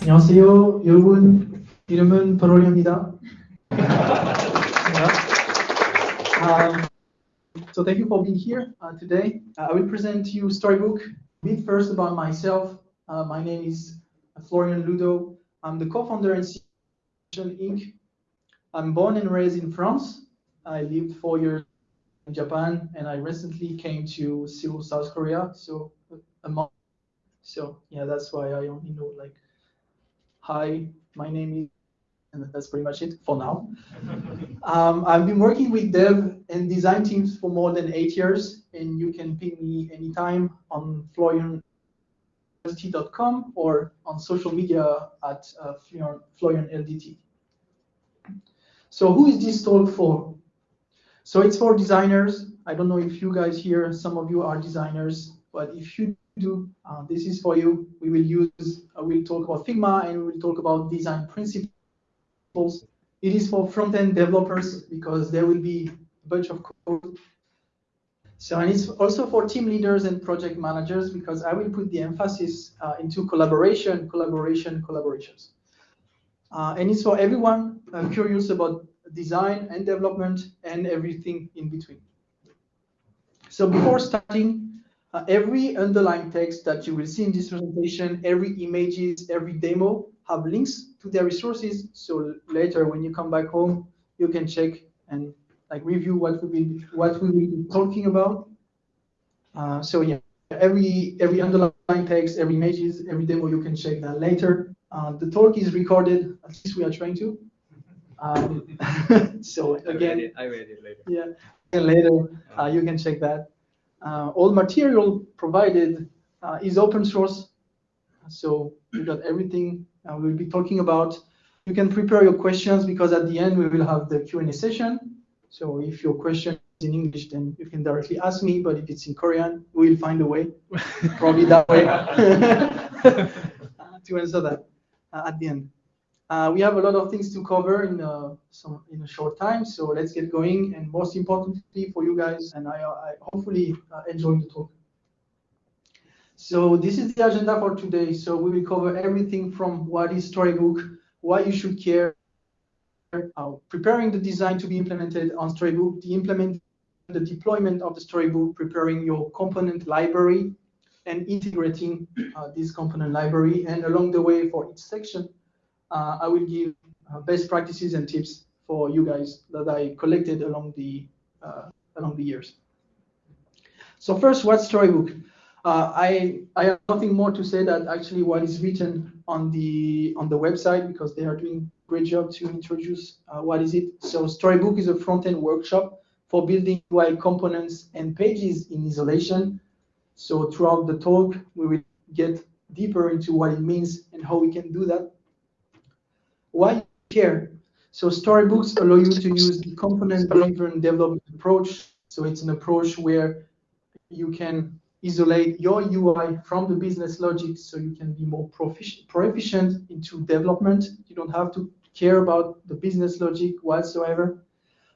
안녕하세요. 여러분, 이름은 바로리입니다. um, so thank you for being here uh, today. Uh, I will present to you Storybook. Bit first about myself. Uh, my name is Florian Ludo. I'm the co-founder and CEO Inc. I'm born and raised in France. I lived four years in Japan, and I recently came to Seoul, South Korea. So a month. So yeah, that's why I only know like hi, my name is, and that's pretty much it for now. um, I've been working with dev and design teams for more than eight years, and you can ping me anytime on florianLDT.com or on social media at uh, FlorianLDT. So who is this talk for? So it's for designers. I don't know if you guys here, some of you are designers, but if you do, uh, this is for you. We will use, uh, we'll talk about Figma and we will talk about design principles. It is for front-end developers because there will be a bunch of code. So, and it's also for team leaders and project managers because I will put the emphasis uh, into collaboration, collaboration, collaborations. Uh, and it's for everyone uh, curious about design and development and everything in between. So before starting, uh, every underlying text that you will see in this presentation, every images, every demo have links to their resources. So later when you come back home, you can check and like review what we will what we will be talking about. Uh, so yeah, every every underlying text, every images, every demo, you can check that later. Uh, the talk is recorded. At least we are trying to. Um, so again, I read it later. Yeah, and later uh, you can check that. Uh, all material provided uh, is open source. So you got everything uh, we'll be talking about. You can prepare your questions because at the end we will have the Q&A session. So if your question is in English, then you can directly ask me. But if it's in Korean, we'll find a way, probably that way, to answer that at the end. Uh, we have a lot of things to cover in a, uh, some, in a short time, so let's get going. And most importantly for you guys, and I, I hopefully uh, enjoy the talk. So this is the agenda for today. So we will cover everything from what is Storybook, why you should care, uh, preparing the design to be implemented on Storybook, the implement, the deployment of the Storybook, preparing your component library, and integrating uh, this component library. And along the way for each section, uh, I will give uh, best practices and tips for you guys that I collected along the uh, along the years. So first, what's Storybook? Uh, I I have nothing more to say that actually what is written on the on the website because they are doing great job to introduce uh, what is it. So Storybook is a front-end workshop for building UI components and pages in isolation. So throughout the talk, we will get deeper into what it means and how we can do that. Why care? So storybooks allow you to use the component-driven development approach. So it's an approach where you can isolate your UI from the business logic so you can be more proficient into development. You don't have to care about the business logic whatsoever.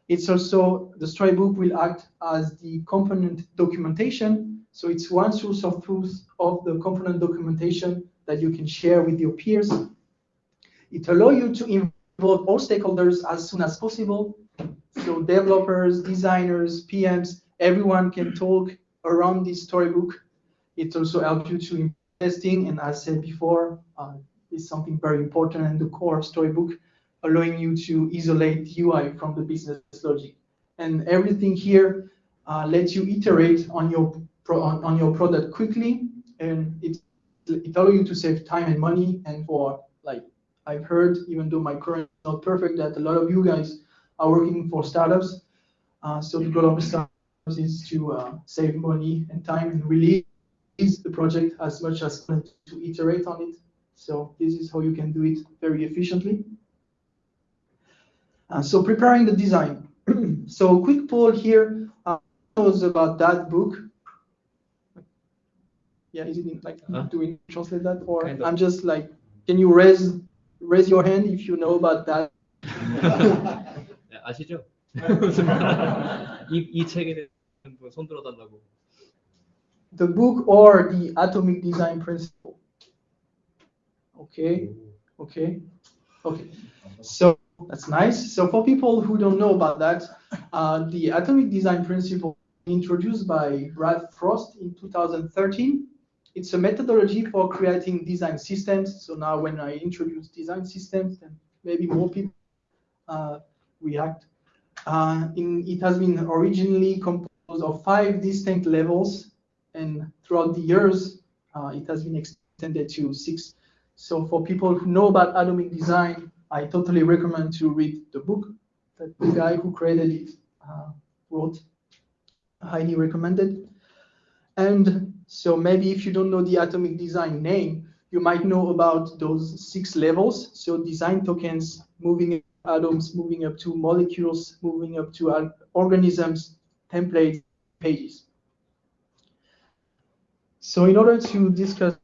It's also, the storybook will act as the component documentation. So it's one source of truth of the component documentation that you can share with your peers it allows you to involve all stakeholders as soon as possible. So developers, designers, PMs, everyone can talk around this storybook. It also helps you to testing, and as I said before, uh, is something very important in the core of storybook, allowing you to isolate UI from the business logic. And everything here uh, lets you iterate on your on, on your product quickly, and it it allows you to save time and money, and for like I've heard, even though my current is not perfect, that a lot of you guys are working for startups. Uh, so the goal of startups is to uh, save money and time and release the project as much as to iterate on it. So this is how you can do it very efficiently. Uh, so preparing the design. so quick poll here uh, was about that book. Yeah, is it in, like Huh? do we translate that or Kind of. I'm just like can you raise raise your hand if you know about that? 네, 아시죠? 이, 이 책에 대한 손 들어달라고. the book or the atomic design principle. Okay, okay, okay. So that's nice. So for people who don't know about that, uh, the atomic design principle introduced by Brad Frost in 2013. It's a methodology for creating design systems. So now when I introduce design systems, then maybe more people uh, react. Uh, in, it has been originally composed of five distinct levels, and throughout the years, uh, it has been extended to six. So for people who know about atomic design, I totally recommend to read the book that the guy who created it uh, wrote. Highly recommended. And so maybe if you don't know the atomic design name, you might know about those six levels. So design tokens, moving atoms, moving up to molecules, moving up to organisms, templates, pages. So in order to discuss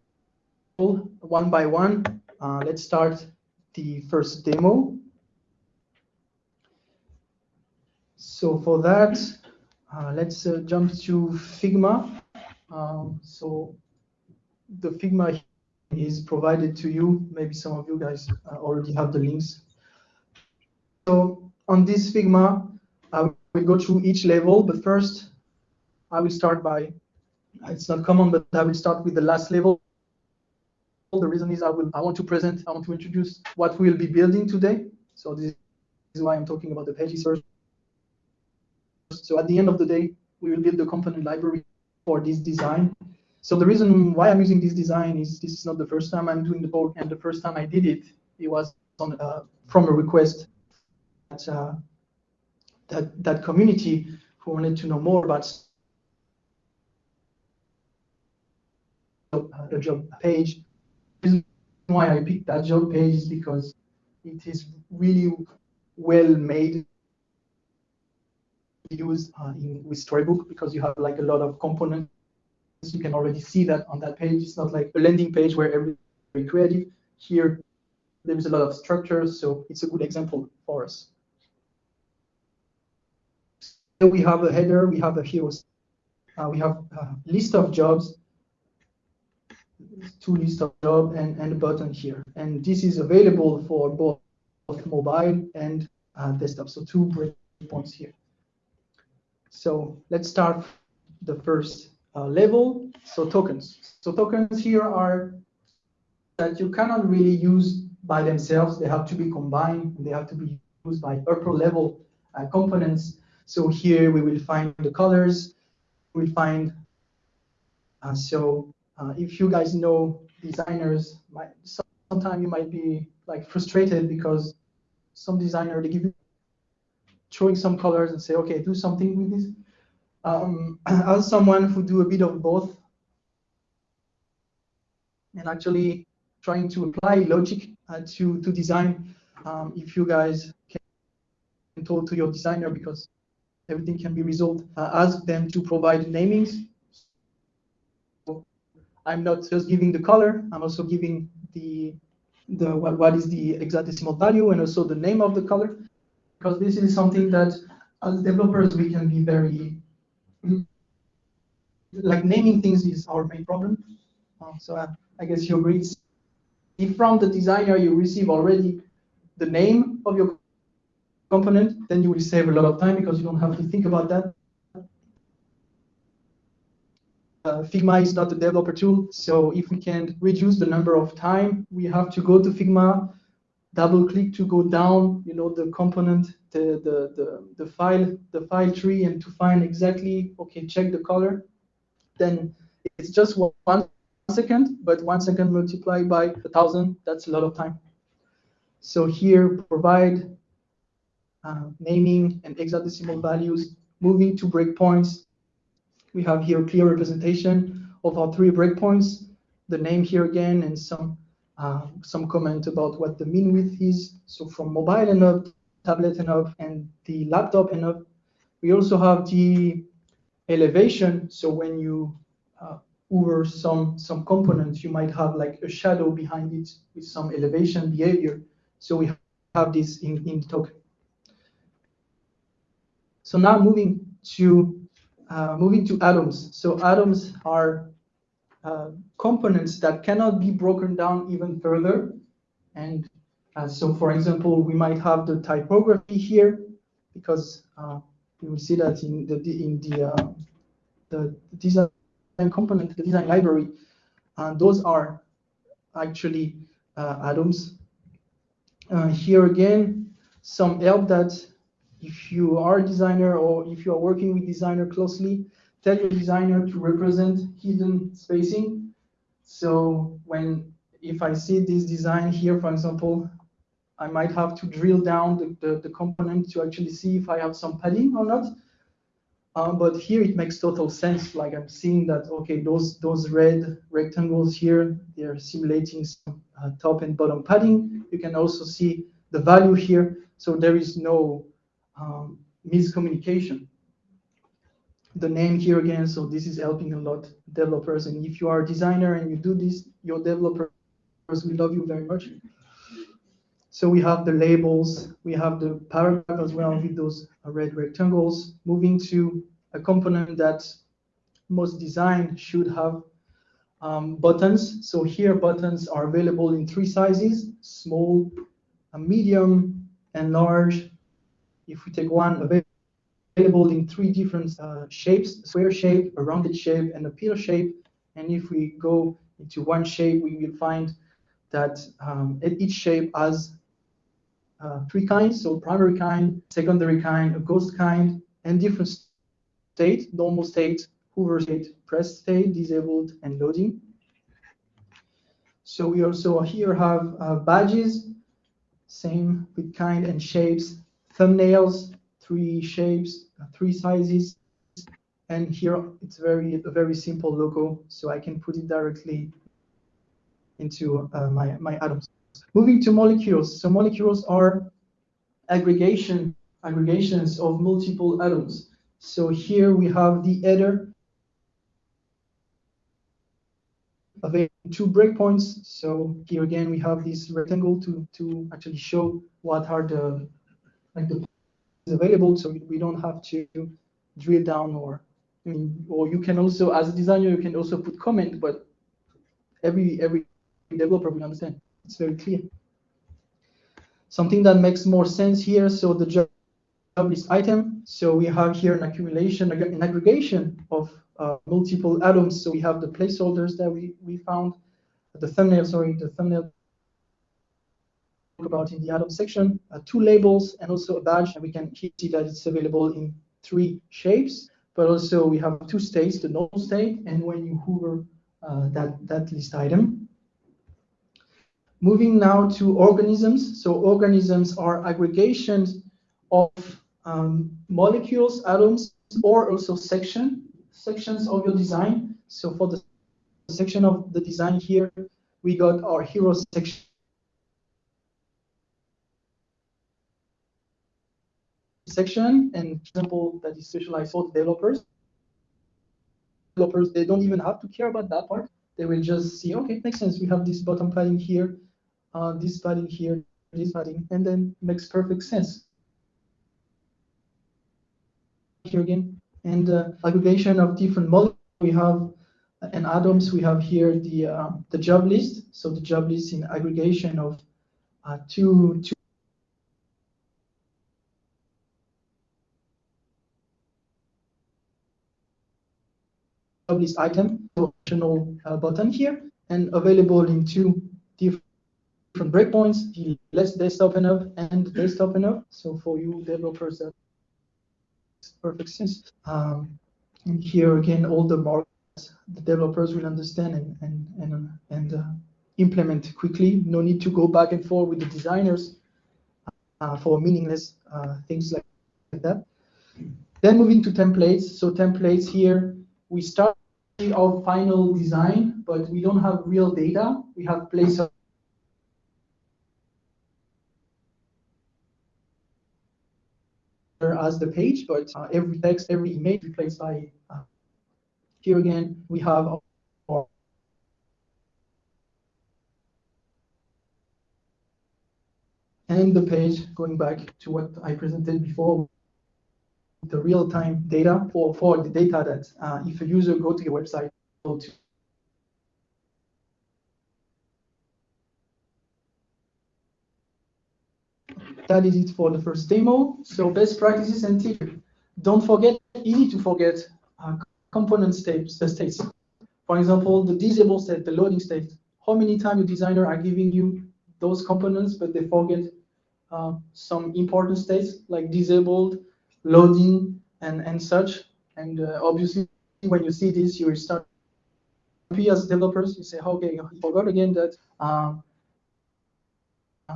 one by one, uh, let's start the first demo. So for that, uh, let's uh, jump to Figma. Um, so the Figma is provided to you. Maybe some of you guys uh, already have the links. So on this Figma, I will go through each level, but first I will start by, it's not common, but I will start with the last level. The reason is I will I want to present, I want to introduce what we'll be building today. So this is why I'm talking about the pages first. So at the end of the day, we will build the component library for this design. So the reason why I'm using this design is this is not the first time I'm doing the talk, and the first time I did it, it was on, uh, from a request that, uh, that that community who wanted to know more about the job page. The reason why I picked that job page is because it is really well made used uh, in, with Storybook because you have like a lot of components. You can already see that on that page. It's not like a landing page where every very creative. Here, there is a lot of structure, so it's a good example for us. We have a header, we have a hero, uh, we have a list of jobs, two list of jobs, and, and a button here. And this is available for both mobile and uh, desktop. So two breakpoints here. So let's start the first uh, level. So tokens. So tokens here are that you cannot really use by themselves. They have to be combined. They have to be used by upper level uh, components. So here we will find the colors. We'll find. Uh, so uh, if you guys know designers, might, sometimes you might be like frustrated because some designer they give you showing some colors and say, okay, do something with this. Um, as someone who do a bit of both, and actually trying to apply logic uh, to to design, um, if you guys can talk to your designer because everything can be resolved, uh, ask them to provide namings. So I'm not just giving the color, I'm also giving the the what, what is the exact decimal value and also the name of the color because this is something that as developers we can be very like naming things is our main problem. Uh, so I, I guess you agree. If from the designer you receive already the name of your component, then you will save a lot of time because you don't have to think about that. Uh, Figma is not a developer tool, so if we can reduce the number of time we have to go to Figma, double click to go down, you know, the component, the, the, the, the file, the file tree and to find exactly, okay, check the color, then it's just one second, but one second multiplied by a thousand, that's a lot of time. So here, provide uh, naming and hexadecimal values, moving to breakpoints. We have here clear representation of our three breakpoints, the name here again, and some uh, some comment about what the min width is. So from mobile and up, tablet and up, and the laptop and up. We also have the elevation. So when you uh, over some some components, you might have like a shadow behind it with some elevation behavior. So we have this in, in token. So now moving to uh, moving to atoms. So atoms are uh, components that cannot be broken down even further. And uh, so, for example, we might have the typography here because uh, you will see that in the in the uh, the design component, the design library, and those are actually uh, atoms. Uh, here again, some help that if you are a designer or if you are working with designer closely, tell your designer to represent hidden spacing. So when if I see this design here, for example, I might have to drill down the, the, the component to actually see if I have some padding or not. Um, but here it makes total sense. Like I'm seeing that, okay, those those red rectangles here, they're simulating some uh, top and bottom padding. You can also see the value here. So there is no um, miscommunication. The name here again, so this is helping a lot developers. And if you are a designer and you do this, your developers will love you very much. So we have the labels, we have the paragraph as well with those red rectangles. Moving to a component that most design should have um, buttons. So here buttons are available in three sizes, small, medium, and large. If we take one available in three different uh, shapes, square shape, a rounded shape, and a pillar shape. And if we go into one shape, we will find that um, each shape has uh, three kinds, so primary kind, secondary kind, a ghost kind, and different state, normal state, hover state, press state, disabled, and loading. So we also here have uh, badges, same with kind and shapes, thumbnails, three shapes, uh, three sizes, and here it's very a very simple logo, so I can put it directly into uh, my, my atoms. Moving to molecules. So molecules are aggregation aggregations of multiple atoms. So here we have the header of two breakpoints. So here again we have this rectangle to to actually show what are the like the available. So we don't have to drill down or or you can also as a designer you can also put comment, but every every developer will understand. It's very clear. Something that makes more sense here, so the job list item. So we have here an accumulation, an aggregation of uh, multiple atoms. So we have the placeholders that we, we found, the thumbnail, sorry, the thumbnail about in the atom section, uh, two labels and also a badge. And we can see that it's available in three shapes, but also we have two states, the null state and when you hover uh, that, that list item. Moving now to organisms. So organisms are aggregations of um, molecules, atoms, or also section sections of your design. So for the section of the design here, we got our hero section. Section and example that is specialized for developers. Developers, they don't even have to care about that part. They will just see, okay, makes sense. We have this bottom padding here uh, this padding here, this padding, and then makes perfect sense. Here again, and uh, aggregation of different models. We have uh, and atoms. We have here the uh, the job list. So the job list in aggregation of uh, two two. List item, optional uh, button here, and available in two different different breakpoints, the less desktop enough and desktop enough. So for you developers, that makes perfect sense. Um, and here again, all the marks the developers will understand and and and and uh, implement quickly. No need to go back and forth with the designers uh, for meaningless uh, things like that. Then moving to templates. So templates here, we start of final design, but we don't have real data. We have place as the page, but uh, every text, every image replaced by uh, here again, we have our and the page going back to what I presented before the real-time data for, for the data that uh, if a user go to your website, go to that is it for the first demo. So best practices and tips. Don't forget, easy to forget uh, component states, uh, states. For example, the disable state, the loading state. How many times your designer are giving you those components, but they forget uh, some important states like disabled, loading, and, and such. And uh, obviously, when you see this, you will start as developers. You say, okay, I forgot again that uh,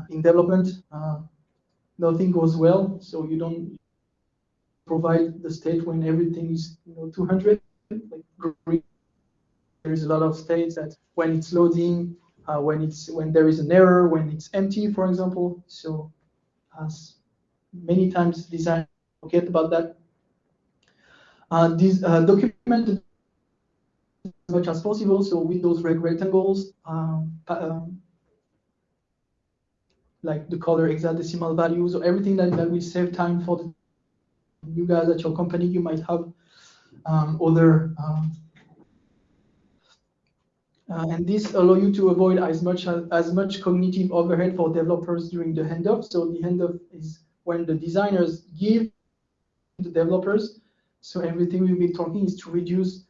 in development, uh, nothing goes well, so you don't provide the state when everything is you know 200. Like there's a lot of states that when it's loading, uh, when it's when there is an error, when it's empty, for example. So as many times design forget about that. Uh, this uh, document as much as possible. So with those rectangles, um, um, like the color hexadecimal values or everything that, that will save time for the, you guys at your company. You might have um, other um, uh, and this allow you to avoid as much as, as much cognitive overhead for developers during the handoff. So the handoff is when the designers give the developers. So everything we've been talking is to reduce.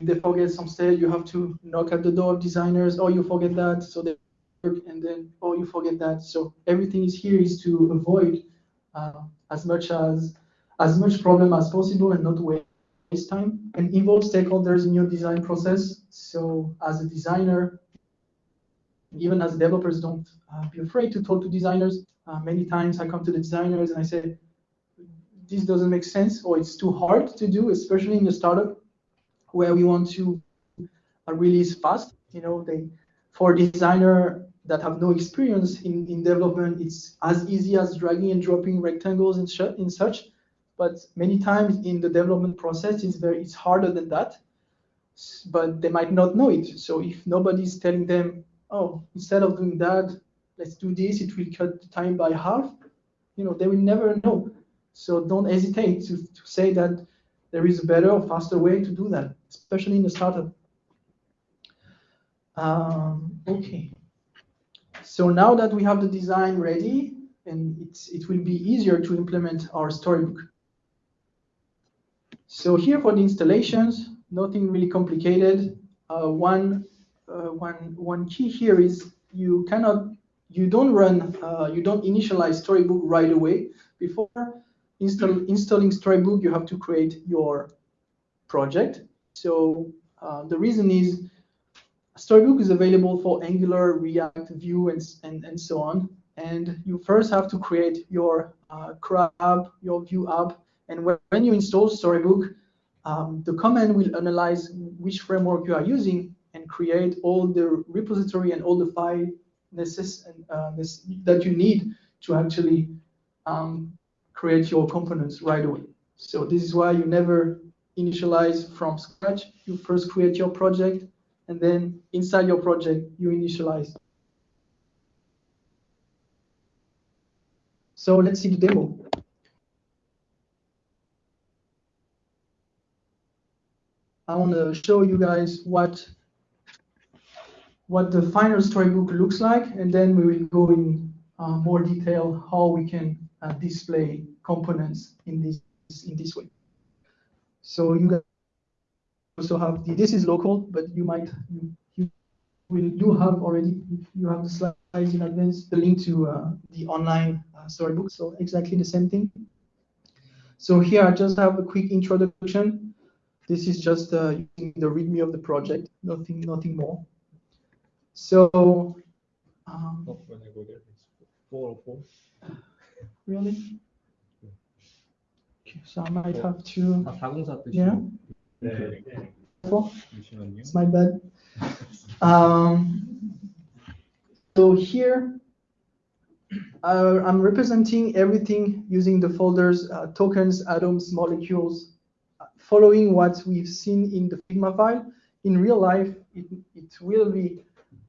If they forget some state, you have to knock at the door of designers, or you forget that. So they work, and then oh you forget that so everything is here is to avoid uh, as much as as much problem as possible and not waste time and involve stakeholders in your design process so as a designer even as developers don't uh, be afraid to talk to designers uh, many times i come to the designers and i say this doesn't make sense or it's too hard to do especially in a startup where we want to release fast you know they for designer that have no experience in, in development, it's as easy as dragging and dropping rectangles and, in such. But many times in the development process, it's very it's harder than that. But they might not know it. So if nobody's telling them, oh, instead of doing that, let's do this, it will cut the time by half. You know, they will never know. So don't hesitate to, to say that there is a better or faster way to do that, especially in a startup. Um, okay. So now that we have the design ready, and it's, it will be easier to implement our storybook. So here for the installations, nothing really complicated. Uh, one, uh, one, one key here is you cannot, you don't run, uh, you don't initialize Storybook right away. Before install, installing Storybook, you have to create your project. So uh, the reason is Storybook is available for Angular, React, Vue, and, and, and so on. And you first have to create your uh, app, your Vue app. And when, when you install Storybook, um, the command will analyze which framework you are using and create all the repository and all the file necess uh, that you need to actually um, create your components right away. So this is why you never initialize from scratch. You first create your project, and then inside your project, you initialize. So let's see the demo. I want to show you guys what what the final storybook looks like, and then we will go in uh, more detail how we can display components in this in this way. So you also have the, this is local, but you might, you, you will do have already, you have the slides in advance, the link to uh, the online uh, storybook. So exactly the same thing. So here I just have a quick introduction. This is just uh, using the README of the project, nothing, nothing more. So, um, oh, when I go there, it's 404. Really? Okay, so I might have to. Yeah. 네. It's my bad. Um, so here, uh, I'm representing everything using the folders, uh, tokens, atoms, molecules, uh, following what we've seen in the Figma file. In real life, it, it will be,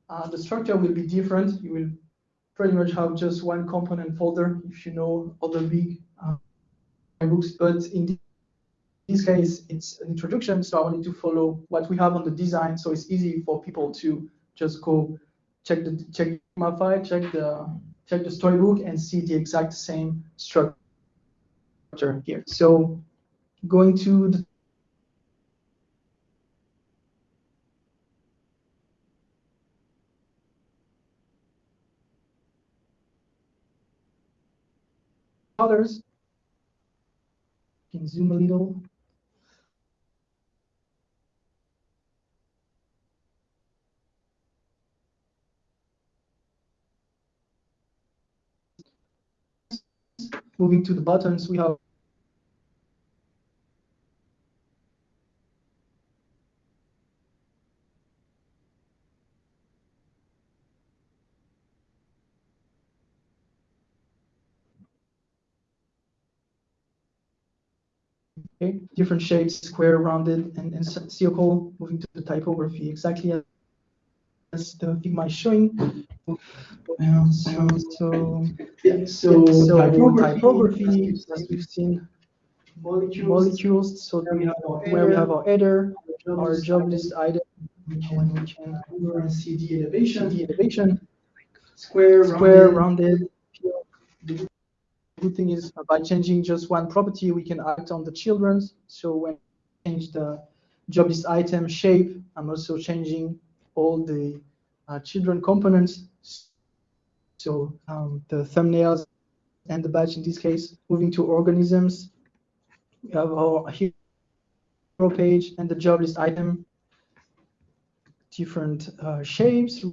uh, the structure will be different. You will pretty much have just one component folder if you know other big uh, books. But in this case, it's an introduction, so I wanted to follow what we have on the design, so it's easy for people to just go check the check my file, check the check the storybook, and see the exact same structure here. So going to the colors. You can zoom a little. Moving to the buttons, we have Okay, different shapes, square, rounded, and, and circle, moving to the typography, exactly as the Figma is showing. Um, so, so, yeah, so, so typography, typography, as we've seen, molecules, molecules so we have, where we have our header, our job list item, when we can see the elevation, the elevation, square, square, rounded, rounded good thing is by changing just one property, we can act on the children's. So when I change the job list item shape, I'm also changing all the uh, children components. So um, the thumbnails and the badge in this case, moving to organisms. We have our hero page and the job list item, different uh, shapes,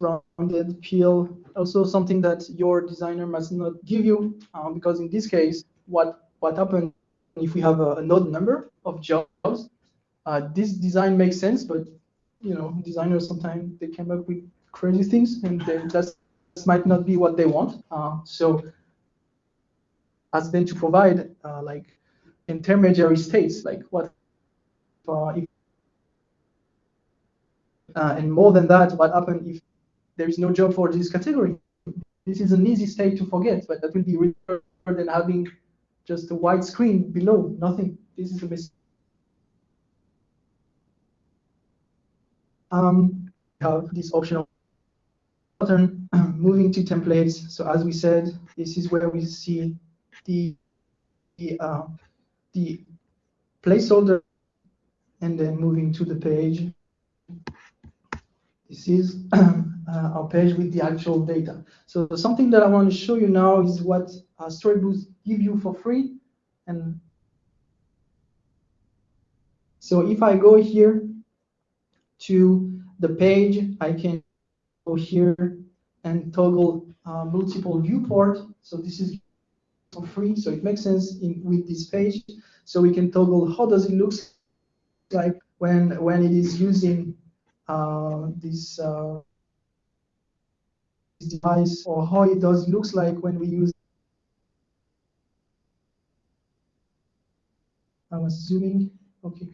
rounded peel, also something that your designer must not give you, um, because in this case, what what happens if we have a, a node number of jobs? Uh, this design makes sense, but you know, designers sometimes they come up with crazy things, and that might not be what they want. Uh, so, ask them to provide uh, like intermediary states, like what uh, if, uh, and more than that, what happens if there is no job for this category. This is an easy state to forget, but that will be better than having just a white screen below, nothing. This is a mistake. Um, have this optional button moving to templates. So as we said, this is where we see the the, uh, the placeholder and then moving to the page. This is uh, our page with the actual data. So something that I want to show you now is what uh, Storybook give you for free. And so if I go here to the page, I can go here and toggle uh, multiple viewport. So this is for free. So it makes sense in, with this page. So we can toggle how does it look like when when it is using this uh, device or how it does looks like when we use. I was zooming. Okay.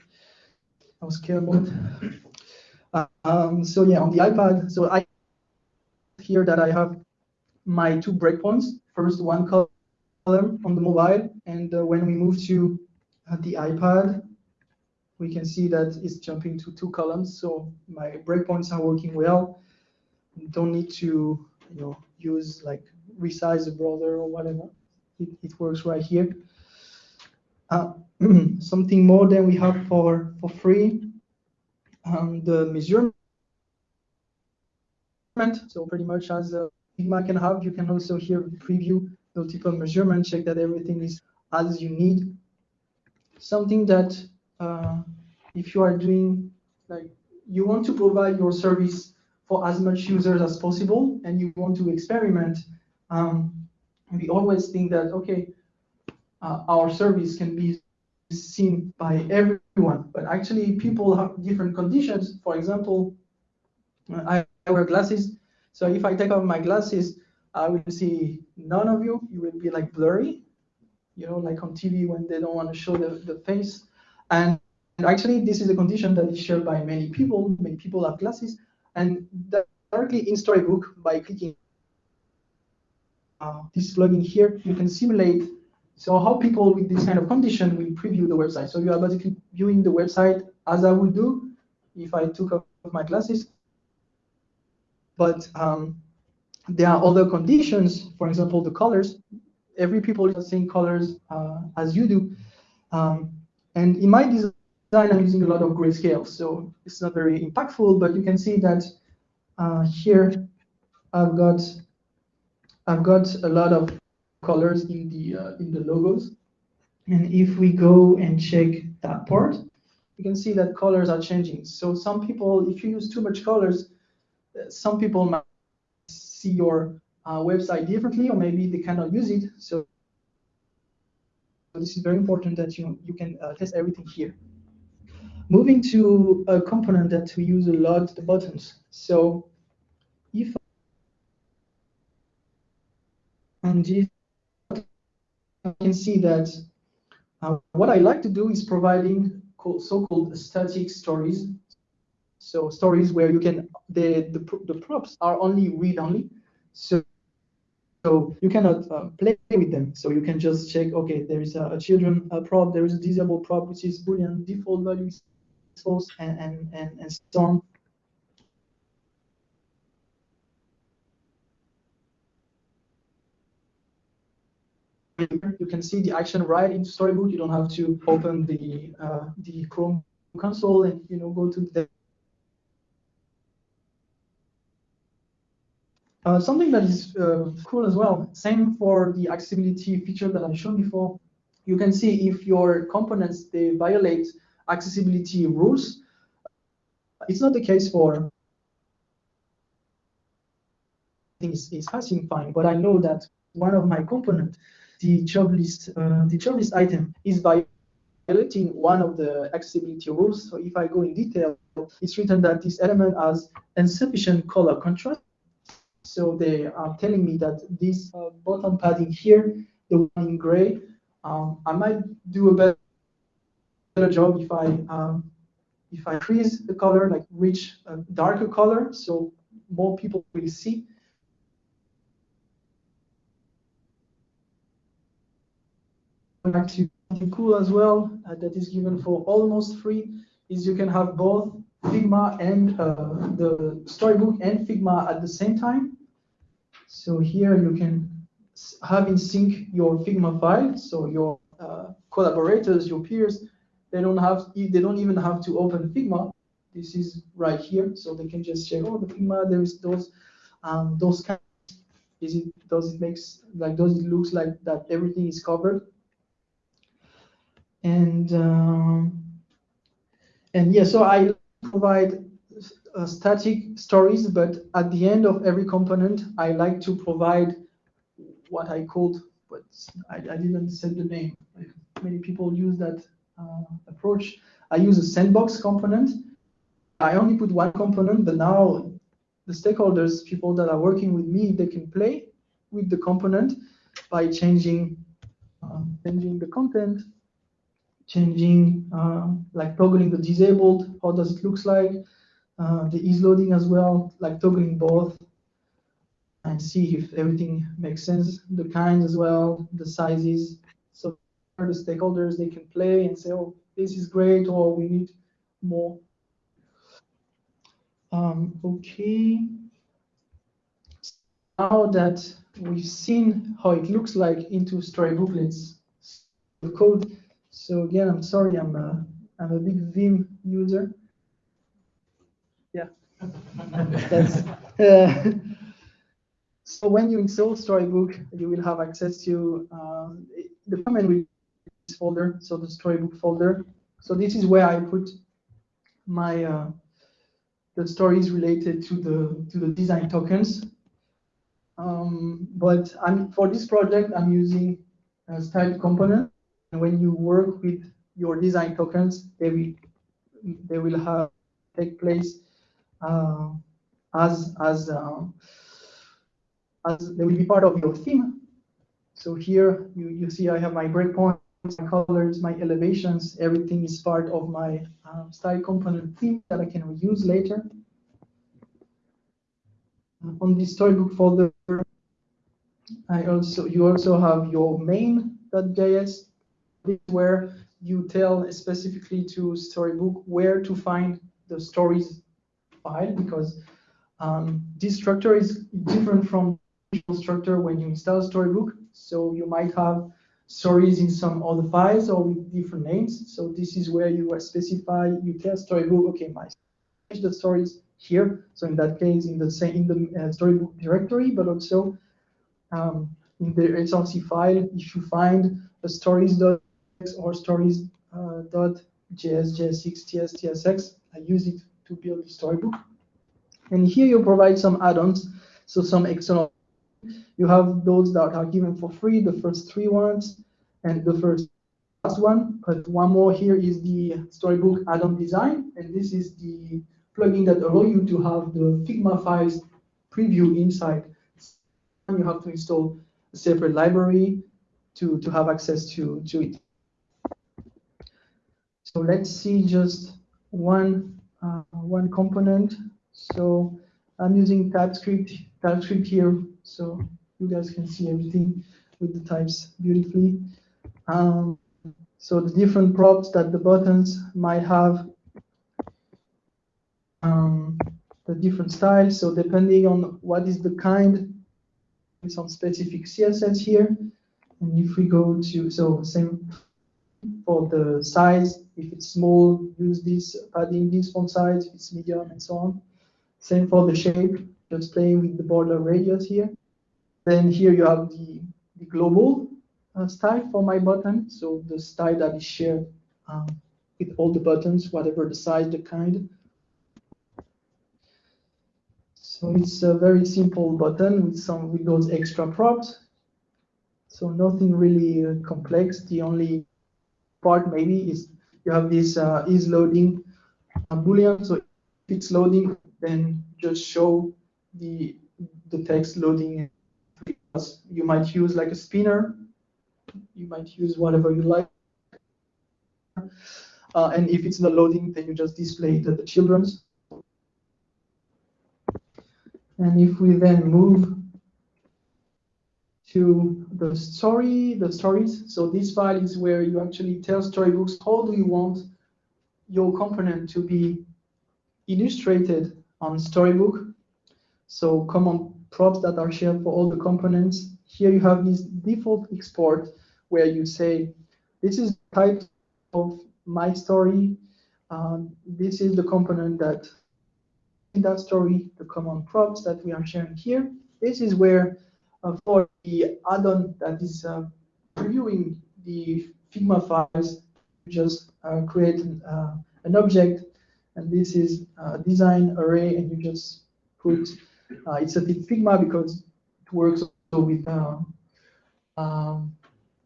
I was careful. Uh, um, so yeah on the iPad. So I here that I have my two breakpoints. First one column on the mobile and uh, when we move to uh, the iPad we can see that it's jumping to two columns so my breakpoints are working well don't need to you know, use like resize the browser or whatever. It, it works right here. Uh, something more than we have for, for free, um, the measurement. So pretty much as a Figma can have, you can also here preview multiple measurement, check that everything is as you need. Something that uh, if you are doing, like you want to provide your service for as much users as possible and you want to experiment, um, we always think that, okay, uh, our service can be seen by everyone, but actually people have different conditions. For example, I wear glasses, so if I take off my glasses, I will see none of you. You will be like blurry, you know, like on TV when they don't want to show the, the face. And actually, this is a condition that is shared by many people. Many people have glasses, and directly in Storybook by clicking uh, this plugin here, you can simulate so how people with this kind of condition will preview the website. So you are basically viewing the website as I would do if I took off my glasses. But um, there are other conditions, for example, the colors. Every people is same colors uh, as you do. Um, and in my design, I'm using a lot of grayscale, so it's not very impactful, but you can see that uh, here I've got I've got a lot of colors in the uh, in the logos. And if we go and check that part, you can see that colors are changing. So some people, if you use too much colors, uh, some people might see your uh, website differently, or maybe they cannot use it. So this is very important that you you can uh, test everything here. Moving to a component that we use a lot, the buttons. So if on this you can see that uh, what I like to do is providing so-called static stories. So stories where you can the the, the props are only read only. So so you cannot uh, play with them. So you can just check, okay, there is a, a children a prop, there is a disable prop, which is Boolean default value false, and, and, and, and so on. you can see the action right in Storybook. You don't have to open the uh, the Chrome console and you know go to the uh, something that is uh, cool as well. Same for the accessibility feature that I showed before. You can see if your components they violate accessibility rules. It's not the case for things is passing fine, but I know that one of my components the job list, uh, the job list item is violating one of the accessibility rules. So if I go in detail, it's written that this element has insufficient color contrast. So they are telling me that this uh, bottom padding here, the one in gray, um, I might do a better, job if I um, if I increase the color, like reach a darker color, so more people will see. Back actually cool as well uh, that is given for almost free is you can have both Figma and uh, the storybook and Figma at the same time. So here you can have in sync your Figma file, so your uh, collaborators, your peers, they don't have, they don't even have to open Figma. This is right here, so they can just check, oh, the Figma, there is those, um, those kind. Is it does it makes like does it looks like that everything is covered? And um, and yeah, so I provide uh, static stories, but at the end of every component, I like to provide what I called, but I, I didn't set the name. Many people use that uh, approach. I use a sandbox component. I only put one component, but now the stakeholders, people that are working with me, they can play with the component by changing uh, changing the content changing, uh, like toggling the disabled, how does it looks like, uh, the ease loading as well, like toggling both and see if everything makes sense, the kinds as well, the sizes. So for the stakeholders, they can play and say, oh, this is great, or we need more. Um, okay. Now that we've seen how it looks like into storybooklets, the code so again, I'm sorry, I'm a, I'm a big Vim user. Yeah. Uh, so when you install Storybook, you will have access to uh, the command folder, so the Storybook folder. So this is where I put my uh, the stories related to the to the design tokens. Um, but I'm for this project, I'm using a style component. And when you work with your design tokens, they will they will have take place uh, as as uh, as they will be part of your theme. So here you, you see I have my breakpoints, my colors, my elevations, everything is part of my uh, style component theme that I can reuse later. On the storybook folder, I also you also have your main.js where you tell specifically to Storybook where to find the stories file because um, this structure is different from the structure when you install Storybook. So you might have stories in some other files or with different names. So this is where you specify, you tell Storybook, okay, my the stories here. So in that case, in the same in the uh, Storybook directory, but also um, in the src file, if you find a stories.js or stories uh, dot js, jsx, ts, tsx, I use it to build the storybook. And here you provide some add-ons, so some external. You have those that are given for free, the first three ones, and the first last one. But one more here is the Storybook add-on design, and this is the plugin that allow you to have the Figma files preview inside. And you have to install a separate library to, to have access to, to it. So let's see just one uh, one component. So I'm using TypeScript TypeScript here, so you guys can see everything with the types beautifully. Um, so the different props that the buttons might have um, the different styles. So depending on what is the kind, some specific CSS here. And if we go to, so same for the size, if it's small, use this padding, this font size, if it's medium, and so on. Same for the shape, just playing with the border radius here. Then here you have the, the global uh, style for my button, so the style that is shared um, with all the buttons, whatever the size, the kind. So it's a very simple button with some with those extra props. So nothing really uh, complex. The only part maybe is you have this uh, is loading a boolean. So if it's loading, then just show the the text loading. You might use like a spinner. You might use whatever you like. Uh, and if it's not loading, then you just display the, the children's. And if we then move to the story, the stories, so this file is where you actually tell storybooks how do you want your component to be illustrated on Storybook. So common props that are shared for all the components. Here you have this default export where you say, this is the type of my story. Um, this is the component that in that story, the common props that we are sharing here. This is where for the add-on that is uh, previewing the Figma files, just uh, create an, uh, an, object, and this is design array, and you just put, uh, it's a Figma because it works also with uh, um,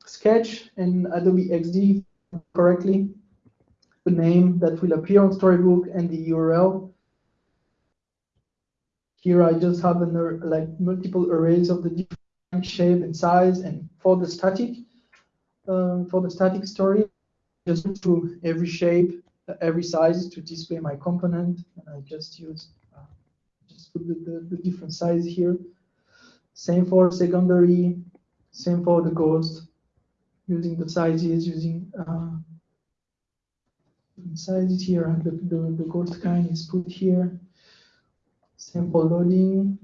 Sketch and Adobe XD correctly, the name that will appear on Storybook and the URL here I just have an, like multiple arrays of the different shape and size. And for the static, um, for the static story, just to every shape, every size to display my component. And I just use uh, just put the, the, the, different size here. Same for secondary, same for the ghost, using the sizes, using uh, sizes here. The, the, the ghost kind is put here for loading,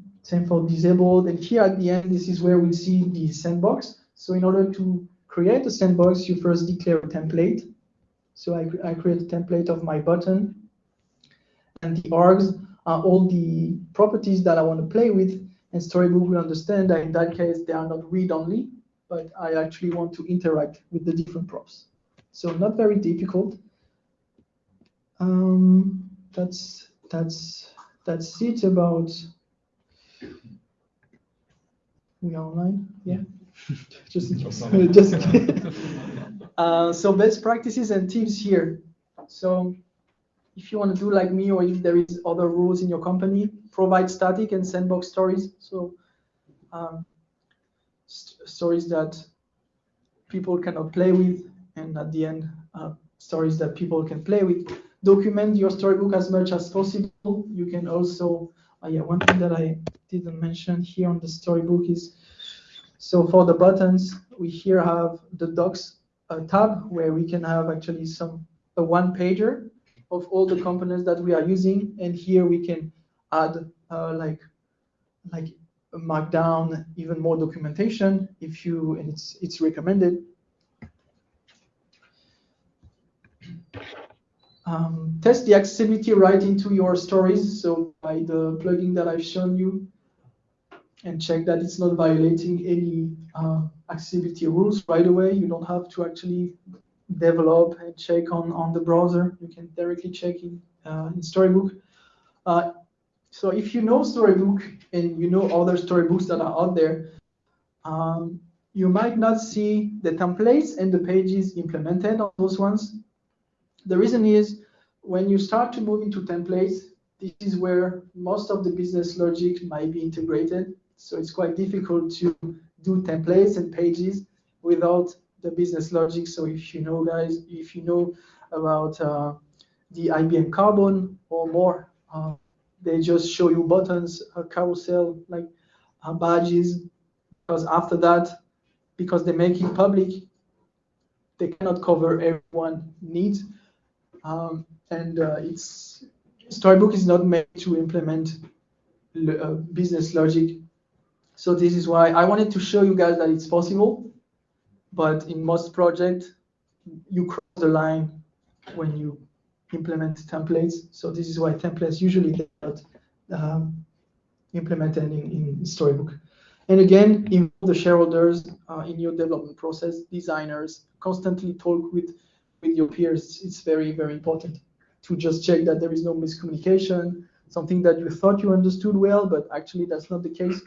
for disabled. And here at the end, this is where we see the sandbox. So in order to create a sandbox, you first declare a template. So I, I create a template of my button. And the args are all the properties that I want to play with. And Storybook will understand that in that case, they are not read-only, but I actually want to interact with the different props. So not very difficult. Um, that's that's that's it about we are online? Yeah. Just just uh, so best practices and tips here. So if you want to do like me or if there is other rules in your company provide static and sandbox stories. So um, st stories that people cannot play with and at the end uh, stories that people can play with. Document your storybook as much as possible. You can also, uh, yeah, one thing that I didn't mention here on the storybook is So for the buttons, we here have the docs uh, tab where we can have actually some a one pager of all the components that we are using, and here we can add uh, like like markdown, even more documentation if you and it's it's recommended. Um, test the accessibility right into your stories. So by the plugin that I've shown you, and check that it's not violating any uh, accessibility rules right away. You don't have to actually develop and check on, on the browser. You can directly check in, uh, in Storybook. Uh, so if you know Storybook and you know other storybooks that are out there, um, you might not see the templates and the pages implemented on those ones. The reason is when you start to move into templates, this is where most of the business logic might be integrated. So it's quite difficult to do templates and pages without the business logic. So if you know, guys, if you know about uh, the IBM Carbon or more, uh, they just show you buttons, a carousel, like uh, badges. Because after that, because they make it public, they cannot cover everyone needs. Um, and uh, it's Storybook is not made to implement uh, business logic so this is why I wanted to show you guys that it's possible, but in most projects, you cross the line when you implement templates. So this is why templates usually get um, implemented in, in Storybook. And again, in the shareholders uh, in your development process, designers, constantly talk with, with your peers. It's very, very important to just check that there is no miscommunication, something that you thought you understood well, but actually that's not the case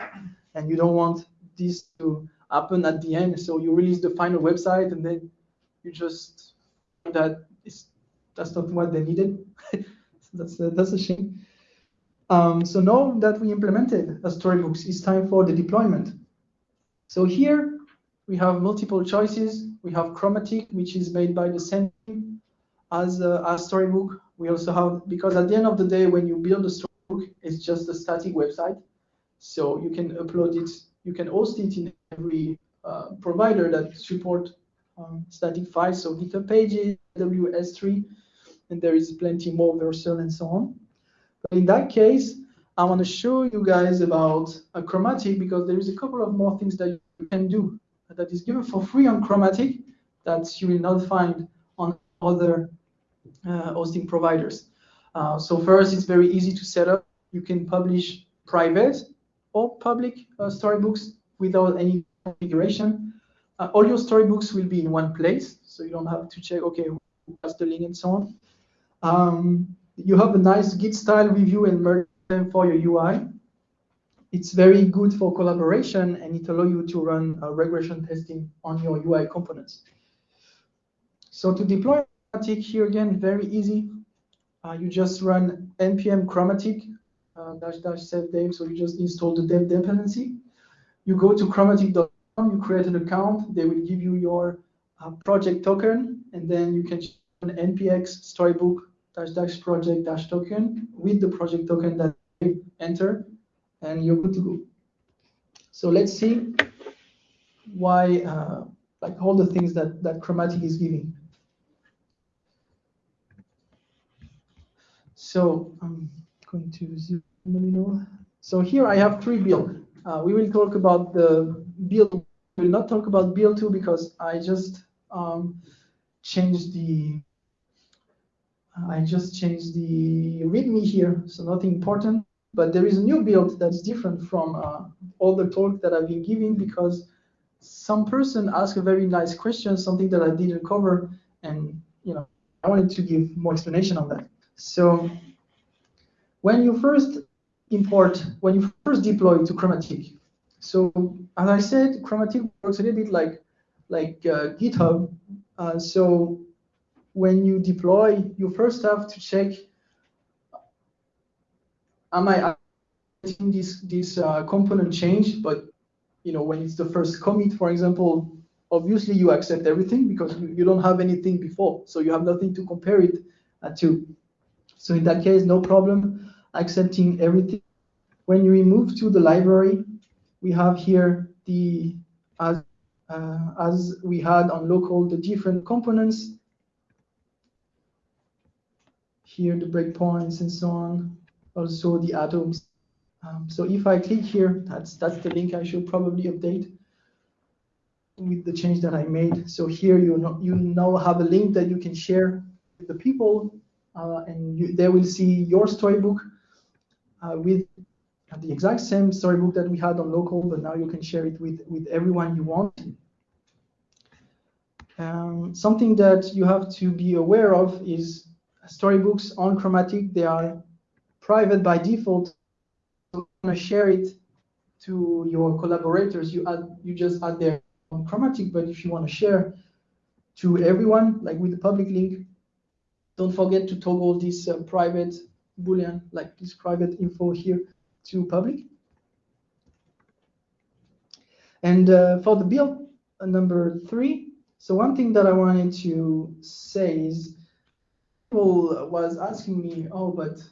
and you don't want this to happen at the end. So you release the final website and then you just that is that's not what they needed. that's a, that's a shame. Um, so now that we implemented a storybooks, it's time for the deployment. So here we have multiple choices. We have Chromatic, which is made by the same as a, as storybook. We also have because at the end of the day, when you build a storybook, it's just a static website. So you can upload it, you can host it in every uh, provider that support um, static files, so GitHub Pages, AWS S3, and there is plenty more Vercel and so on. But in that case, I want to show you guys about a Chromatic because there is a couple of more things that you can do that is given for free on Chromatic that you will not find on other uh, hosting providers. Uh, so first, it's very easy to set up. You can publish private or public uh, storybooks without any configuration. Uh, all your storybooks will be in one place, so you don't have to check, okay, what's the link and so on. Um, you have a nice Git style review and merge them for your UI. It's very good for collaboration and it allows you to run uh, regression testing on your UI components. So to deploy Chromatic here again, very easy. Uh, you just run npm chromatic uh, dash dash save dev. So you just install the dev dependency. You go to chromatic.com, you create an account. They will give you your uh, project token, and then you can an npx storybook dash dash project dash token with the project token that you enter, and you're good to go. So let's see why, uh, like all the things that that Chromatic is giving. So I'm going to zoom a little. So here I have three build. Uh, we will talk about the build. We will not talk about build two because I just um, changed the I just changed the README here, so nothing important. But there is a new build that's different from uh, all the talk that I've been giving because some person asked a very nice question, something that I didn't cover, and you know I wanted to give more explanation on that. So when you first import, when you first deploy to Chromatic, so as I said, Chromatic works a little bit like like uh, GitHub. Uh, so when you deploy, you first have to check, am I getting this this uh, component change? But you know, when it's the first commit, for example, obviously you accept everything because you, you don't have anything before, so you have nothing to compare it uh, to. So in that case, no problem accepting everything. When you move to the library, we have here the as uh, as we had on local the different components. Here the breakpoints and so on, also the atoms. Um, so if I click here, that's that's the link I should probably update with the change that I made. So here you know, you now have a link that you can share with the people, uh, and you, they will see your storybook uh, with the exact same storybook that we had on local, but now you can share it with with everyone you want. Um, something that you have to be aware of is storybooks on Chromatic. They are private by default. So you want to share it to your collaborators. You add, you just add their Chromatic, but if you want to share to everyone, like with the public link, don't forget to toggle this uh, private boolean, like this private info here to public. And uh, for the build uh, number three, so one thing that I wanted to say is people was asking me, oh, but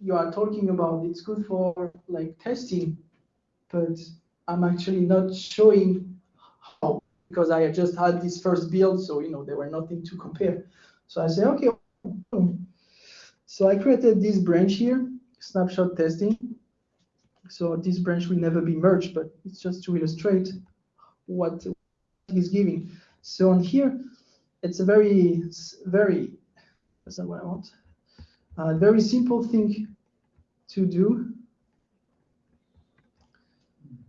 you are talking about it's good for like testing, but I'm actually not showing how because I just had this first build, so you know there were nothing to compare. So I say, okay. So I created this branch here, snapshot testing. So this branch will never be merged, but it's just to illustrate what is giving. So on here, it's a very, very, that's not what I want. A very simple thing to do.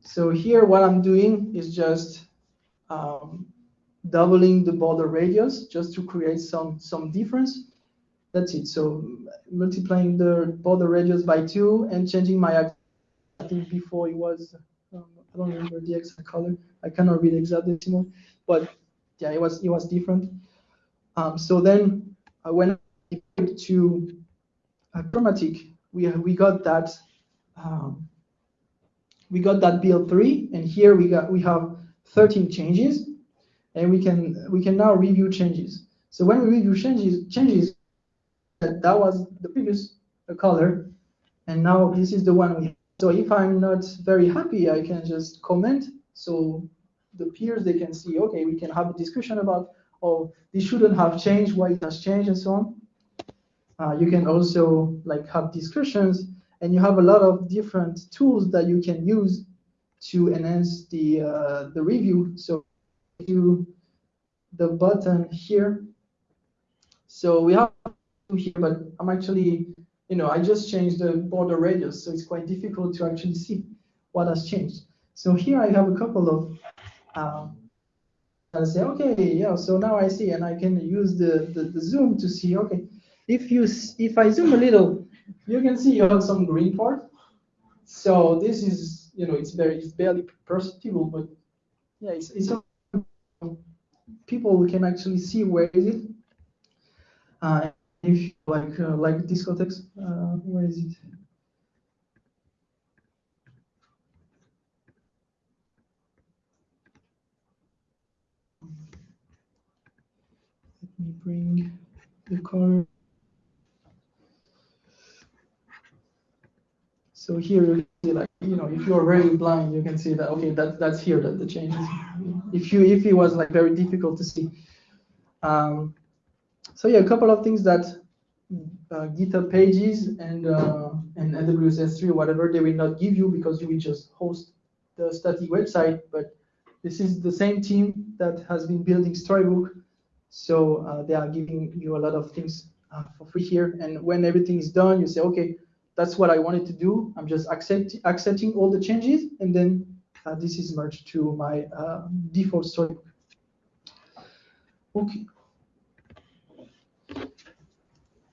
So here what I'm doing is just um, doubling the border radius just to create some, some difference. That's it. So multiplying the border radius by two and changing my, I think before it was, um, I don't remember the exact color. I cannot read exact decimal, but yeah, it was it was different. Um, so then I went to Chromatic, we we got that um, we got that build three, and here we got we have 13 changes, and we can we can now review changes. So when we review changes changes, that, that was the previous color, and now this is the one we. So if I'm not very happy, I can just comment. So the peers, they can see, okay, we can have a discussion about, oh, this shouldn't have changed, why it has changed, and so on. Uh, you can also like have discussions, and you have a lot of different tools that you can use to enhance the uh, the review. So you the button here. So we have here, but I'm actually, you know, I just changed the border radius, so it's quite difficult to actually see what has changed. So here I have a couple of um, I say, okay, yeah, so now I see, and I can use the, the, the, zoom to see, okay, if you if I zoom a little, you can see you have some green part. So this is, you know, it's very, it's barely perceptible, but yeah, it's, it's people can actually see where is it. Uh, if like uh, like discotheques, uh, where is it? Let me bring the color. So here, you see like you know, if you're very blind, you can see that okay, that that's here that the change is. If you if it was like very difficult to see. Um, so yeah, a couple of things that uh, GitHub pages and uh, and AWS S3 or whatever they will not give you because you will just host the static website. But this is the same team that has been building Storybook so uh, they are giving you a lot of things uh, for free here. And when everything is done, you say, okay, that's what I wanted to do. I'm just accept, accepting all the changes, and then uh, this is merged to my uh, default storybook. Okay.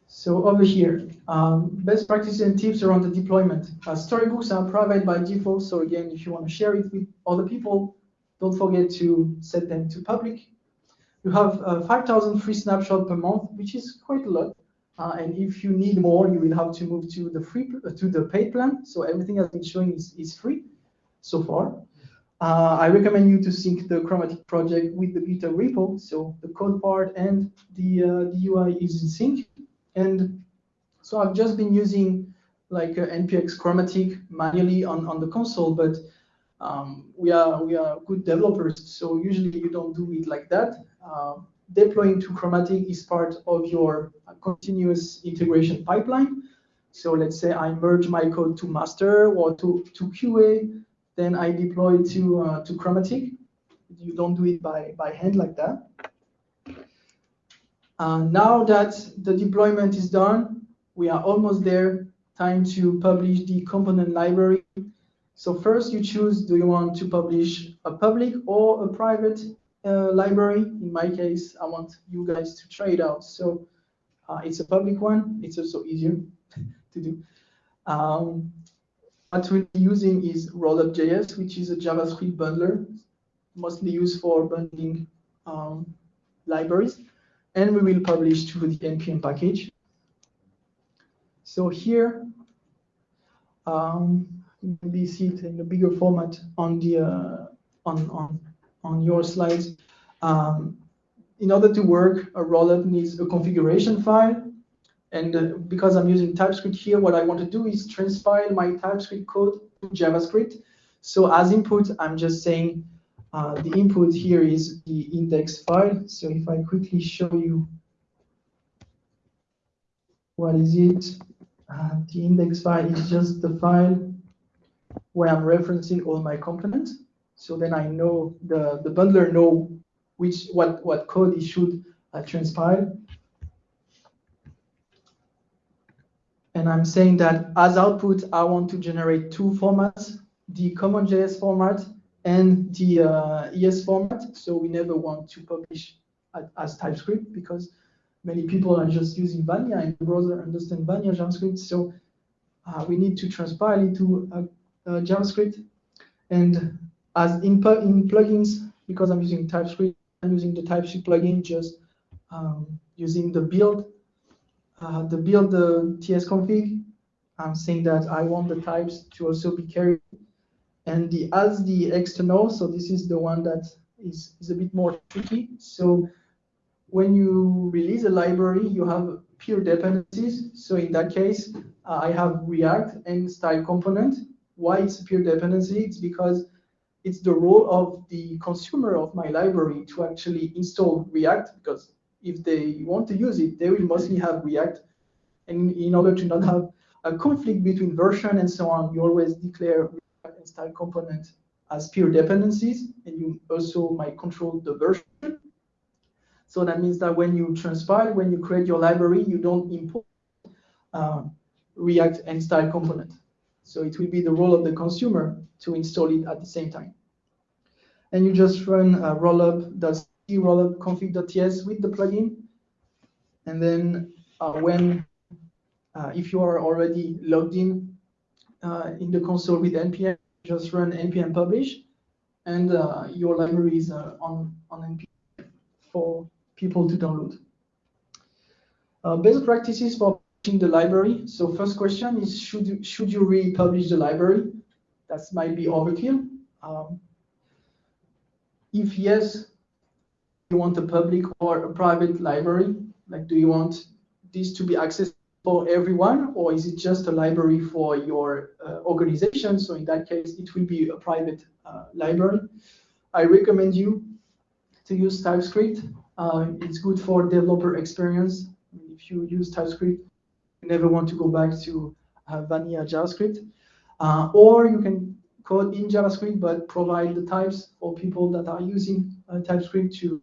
So over here, um, best practices and tips around the deployment. Uh, storybooks are private by default. So again, if you want to share it with other people, don't forget to set them to public you have uh, 5,000 free snapshot per month, which is quite a lot. Uh, and if you need more, you will have to move to the free uh, to the paid plan. So everything I've been showing is, is free so far. Uh, I recommend you to sync the Chromatic project with the GitHub repo. So the code part and the, uh, the UI is in sync. And so I've just been using like uh, npx chromatic manually on, on the console, but um, we are we are good developers, so usually you don't do it like that. Uh, deploying to Chromatic is part of your continuous integration pipeline. So let's say I merge my code to master or to, to QA, then I deploy to uh, to Chromatic. You don't do it by, by hand like that. Uh, now that the deployment is done, we are almost there. Time to publish the component library. So first you choose, do you want to publish a public or a private uh, library? In my case, I want you guys to try it out. So uh, it's a public one. It's also easier to do. Um, what we'll be using is Rollup.js, which is a JavaScript bundler, mostly used for bundling um, libraries. And we will publish to the NPM package. So here, um, maybe see it in a bigger format on the uh, on on on your slides. Um, in order to work, a rollup needs a configuration file. And uh, because I'm using TypeScript here, what I want to do is transpile my TypeScript code to JavaScript. So as input, I'm just saying uh, the input here is the index file. So if I quickly show you what is it, uh, the index file is just the file where I'm referencing all my components. So then I know the, the bundler know which what, what code it should uh, transpile. And I'm saying that as output, I want to generate two formats, the CommonJS format and the uh, ES format. So we never want to publish as TypeScript because many people are just using Vanilla and the browser understand Vanilla JavaScript. So uh, we need to transpile into uh, JavaScript. And as in, in plugins, because I'm using TypeScript, I'm using the TypeScript plugin, just um, using the build, uh, the build the TS config. I'm saying that I want the types to also be carried. And the as the external, so this is the one that is, is a bit more tricky. So when you release a library, you have peer dependencies. So in that case, uh, I have React and style component. Why it's a peer dependency? It's because it's the role of the consumer of my library to actually install React because if they want to use it, they will mostly have React. And in order to not have a conflict between version and so on, you always declare React and style component as peer dependencies, and you also might control the version. So that means that when you transpile, when you create your library, you don't import uh, React and style component. So it will be the role of the consumer to install it at the same time. And you just run uh, rollup config.ts with the plugin. And then uh, when, uh, if you are already logged in uh, in the console with npm, just run npm publish, and uh, your library is uh, on on npm for people to download. best practices for the library. So first question is, should you, should you republish the library? That might be overkill. Um, if yes, you want a public or a private library? Like, do you want this to be accessible for everyone, or is it just a library for your uh, organization? So in that case, it will be a private uh, library. I recommend you to use TypeScript. Uh, it's good for developer experience. If you use TypeScript, you never want to go back to uh, vanilla JavaScript. Uh, or you can code in JavaScript, but provide the types for people that are using uh, TypeScript to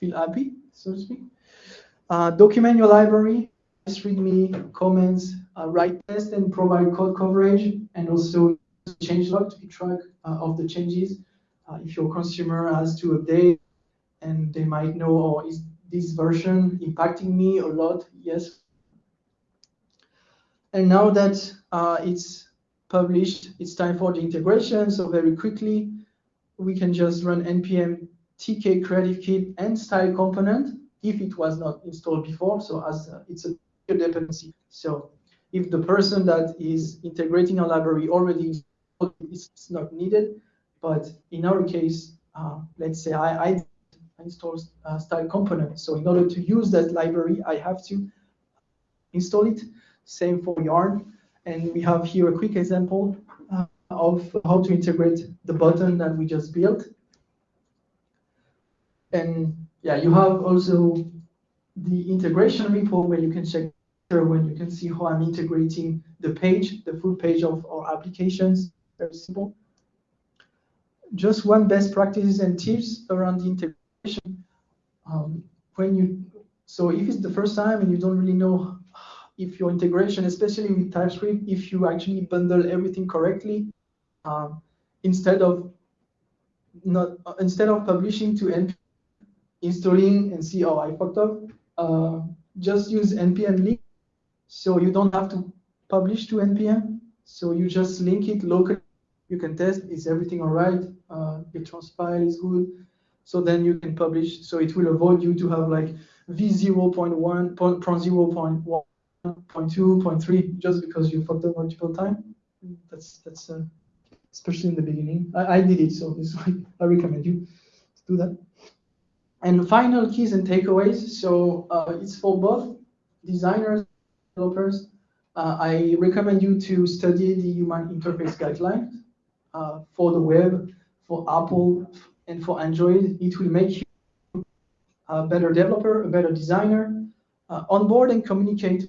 feel happy, so to speak. Uh, document your library, readme, comments, uh, write tests, and provide code coverage, and also changelog to keep track uh, of the changes. if your consumer has to update, and they might know, oh, is this version impacting me a lot? Yes, and now that uh, it's published, it's time for the integration. So very quickly, we can just run npm tk creative kit and style component if it was not installed before. So as uh, it's a dependency. So if the person that is integrating a library already it's not needed. But in our case, uh, let's say I, I install uh, style component. So in order to use that library, I have to install it. Same for yarn. And we have here a quick example uh, of how to integrate the button that we just built. And yeah, you have also the integration repo where you can check when you can see how I'm integrating the page, the full page of our applications. Very simple. Just one best practices and tips around the integration. Um, when you so if it's the first time and you don't really know if your integration, especially with TypeScript, if you actually bundle everything correctly, um, instead of not uh, instead of publishing to npm, installing and see oh I fucked up, uh, just use npm link, so you don't have to publish to npm. So you just link it locally. You can test is everything all right. Uh, the trans file is good. So then you can publish. So it will avoid you to have like v0.1, 0.1 point two, point three, just because you fucked up multiple times. That's that's uh, especially in the beginning. I, I did it, so this I recommend you to do that. And final keys and takeaways. So uh, it's for both designers, developers. Uh, I recommend you to study the Human Interface Guidelines uh, for the web, for Apple, and for Android. It will make you a better developer, a better designer, uh, onboard and communicate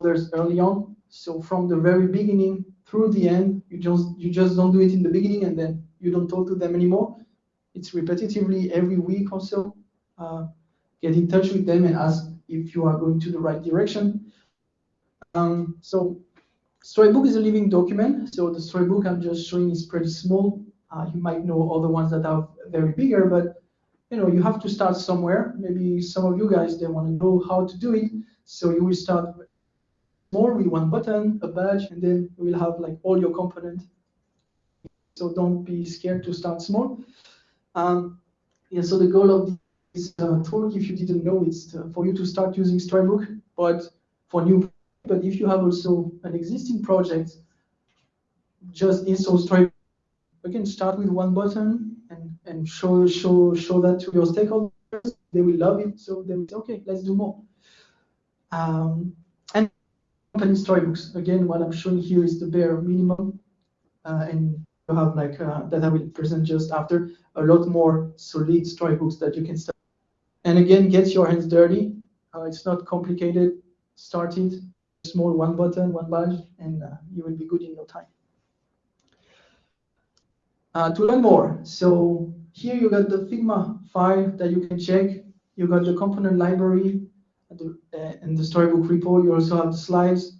others early on. So from the very beginning through the end, you just you just don't do it in the beginning and then you don't talk to them anymore. It's repetitively every week or so. Uh, get in touch with them and ask if you are going to the right direction. Um, so Storybook is a living document. So the Storybook I'm just showing is pretty small. Uh, you might know other ones that are very bigger, but you know you have to start somewhere. Maybe some of you guys they want to know how to do it. So you will start more with one button, a badge, and then we will have like all your components. So don't be scared to start small. Um, yeah, so the goal of this uh, talk, if you didn't know, is to, for you to start using Storybook, but for new, but if you have also an existing project, just install Storybook. Again, start with one button and, and show show show that to your stakeholders. They will love it, so they will say, okay, let's do more. Um, and company storybooks. Again, what I'm showing here is the bare minimum, uh, and you have like uh, that I will present just after a lot more solid storybooks that you can start. And again, get your hands dirty. Uh, it's not complicated. Start it. Small one button, one badge, and uh, you will be good in no time. Uh, to learn more, so here you got the Figma file that you can check. You got the component library, the, uh, in the storybook repo, you also have the slides.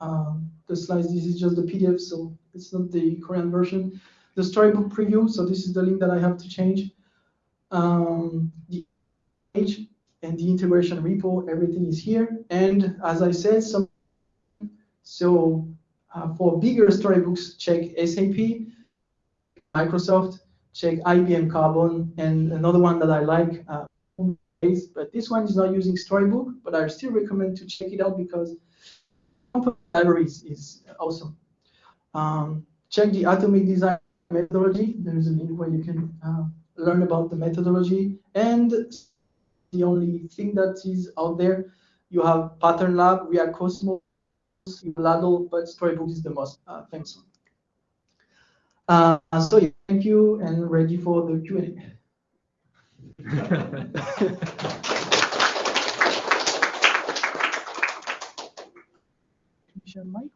Um, the slides, this is just the PDF, so it's not the Korean version. The storybook preview, so this is the link that I have to change. Um, the page and the integration repo, everything is here. And as I said, some so uh, for bigger storybooks, check SAP, Microsoft, check IBM Carbon, and another one that I like, uh, but this one is not using Storybook, but I still recommend to check it out because library is, is awesome. Um, check the atomic design methodology. There is a link where you can uh, learn about the methodology. And the only thing that is out there, you have Pattern Lab, React Cosmos, Ladle, but Storybook is the most uh, famous one. Uh, so yeah, thank you and ready for the Q&A.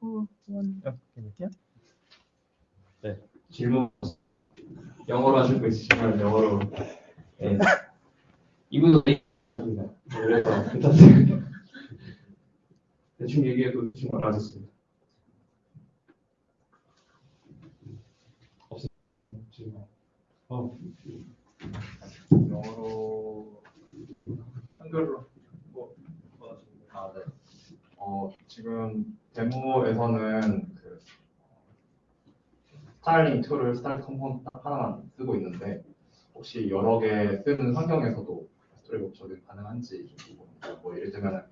Or one? Yeah. 네, 질문 영어로 하실 거 있으시면 영어로 네. 이분도 입니다. 그래서 부탁드립니다. 대충 얘기해도 대충 알아듣습니다. 없습니다. 어. 영어로 한글로 뭐 원하십니까? 아, 네. 어, 지금 데모에서는 그 스타일링 툴을 스타일 컴포넌트 하나만 쓰고 있는데 혹시 여러 개 쓰는 환경에서도 스토리북 적용 가능한지 좀 궁금합니다. 뭐 예를 들면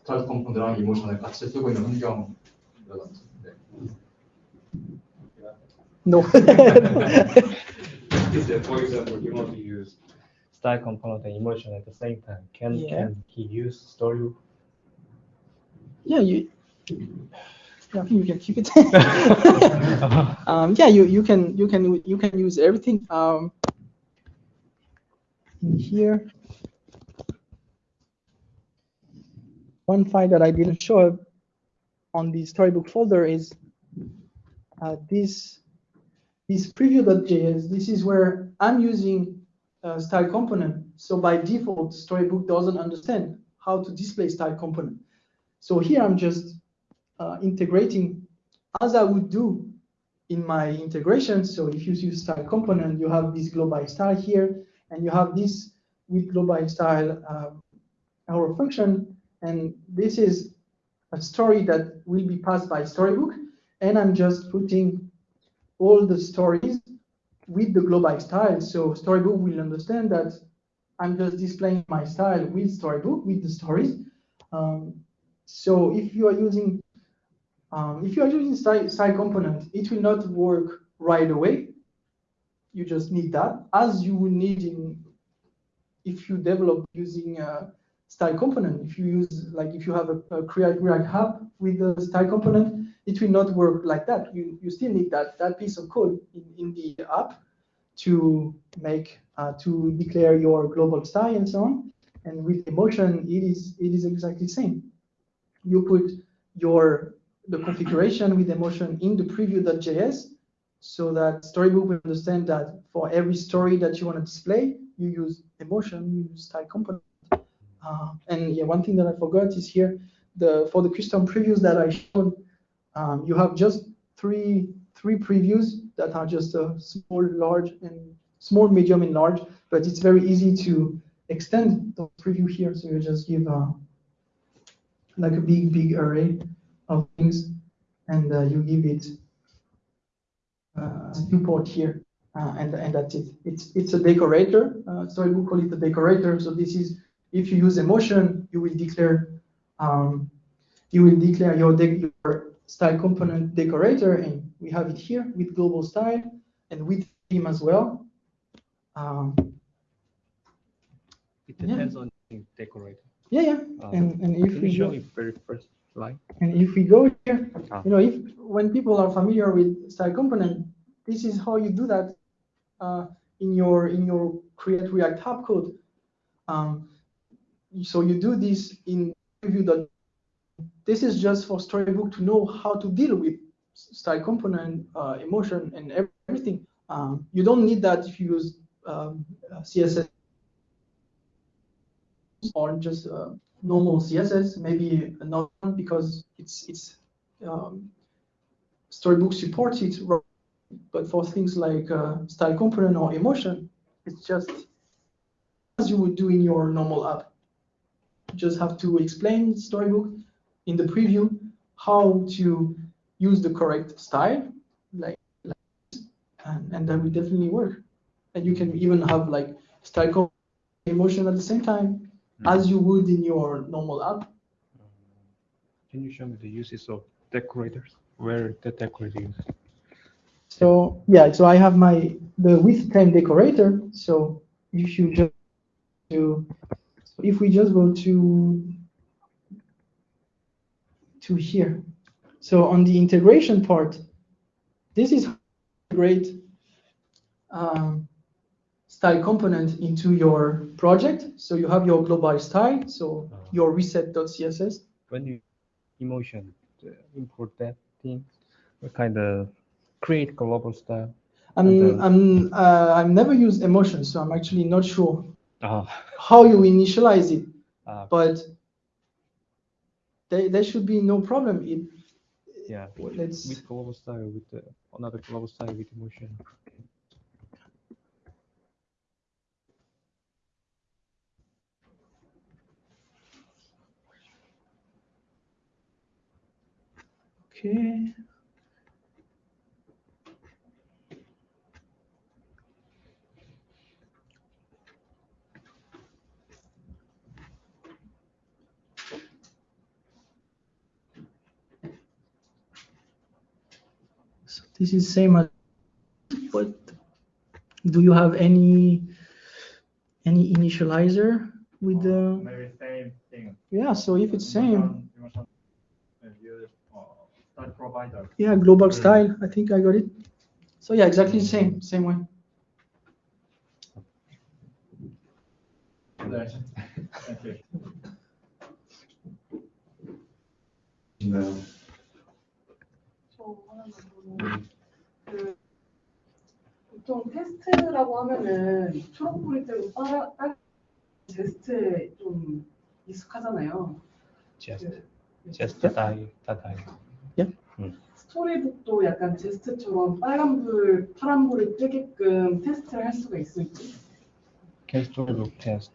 스타일 컴포넌트랑 이모션을 같이 쓰고 있는 환경 이라든지 네. No. Is that, for example, you want to use style component and emotion at the same time. Can Yeah. can he use storybook? yeah, you Yeah, I think you can keep it. um, yeah, you, you can you can you can use everything um, in here. One file that I didn't show on the storybook folder is uh, this this preview.js. This is where I'm using a style component. So by default, storybook doesn't understand how to display style component. So here I'm just uh, integrating as I would do in my integration. So if you use style component, you have this global style here, and you have this with global style um, our function, and this is a story that will be passed by storybook, and I'm just putting all the stories with the global style. So storybook will understand that I'm just displaying my style with storybook with the stories. Um, so if you are using um, if you are using style, style component, it will not work right away. You just need that, as you would need in if you develop using a style component. If you use like if you have a, a create React app with the style component, it will not work like that. You you still need that that piece of code in, in the app to make uh, to declare your global style and so on. And with emotion, it is it is exactly the same. You put your the configuration with emotion in the preview.js so that Storybook will understand that for every story that you want to display, you use emotion, you use style component. Uh, and yeah, one thing that I forgot is here, the for the custom previews that I showed, um, you have just three three previews that are just a small, large, and small, medium, and large. But it's very easy to extend the preview here. So you just give uh, like a big, big array of things, and uh, you give it uh, viewport here, uh, and and that's it. It's it's a decorator. Uh, so I will call it a decorator. So this is if you use emotion, you will declare um, you will declare your, your style component decorator, and we have it here with global style and with theme as well. Um, It depends on the decorator. yeah, yeah, Uh, and and if we show go, very first line? and if we go here, Ah. you know, if when people are familiar with style component, this is how you do that uh, in your in your create React app code. Um, so you do this in preview. This is just for Storybook to know how to deal with style component, uh, emotion, and everything. Um, you don't need that if you use um, uh, CSS or just uh, normal CSS. Maybe not because it's it's um, Storybook supports it, but for things like uh, style component or emotion, it's just as you would do in your normal app. You just have to explain Storybook in the preview how to use the correct style, like, like and, and that will definitely work. And you can even have like style emotion at the same time hmm. as you would in your normal app. Mm-hmm. Can you show me the uses of decorators? Where the decorator is? So yeah, so I have my the with time decorator. So if you just to so if we just go to to here. So on the integration part, this is great um, style component into your project. So you have your global style, so your reset.css. When you emotion uh, import that thing, what kind of create global style? I'm I'm uh, I've never used emotion, so I'm actually not sure Ah, how you initialize it. ah, but there, there should be no problem. It, yeah. let's With global style, with uh, another global style with emotion. okay. So this is same as but do you have any any initializer with the? Oh, maybe same thing. Yeah so if it's same. Uh, yeah global style. I think i got it. So yeah exactly the same same way. Thank you. No. 그 보통 테스트라고 하면은 초록불이 뜨고 빨아 빨 제스트에 좀 익숙하잖아요. Just, 그 just that I, that I. 스토리북도 약간 제스트처럼 빨간 불, 파란 불이 뜨게끔 테스트를 할 수가 있을지. Can storybook test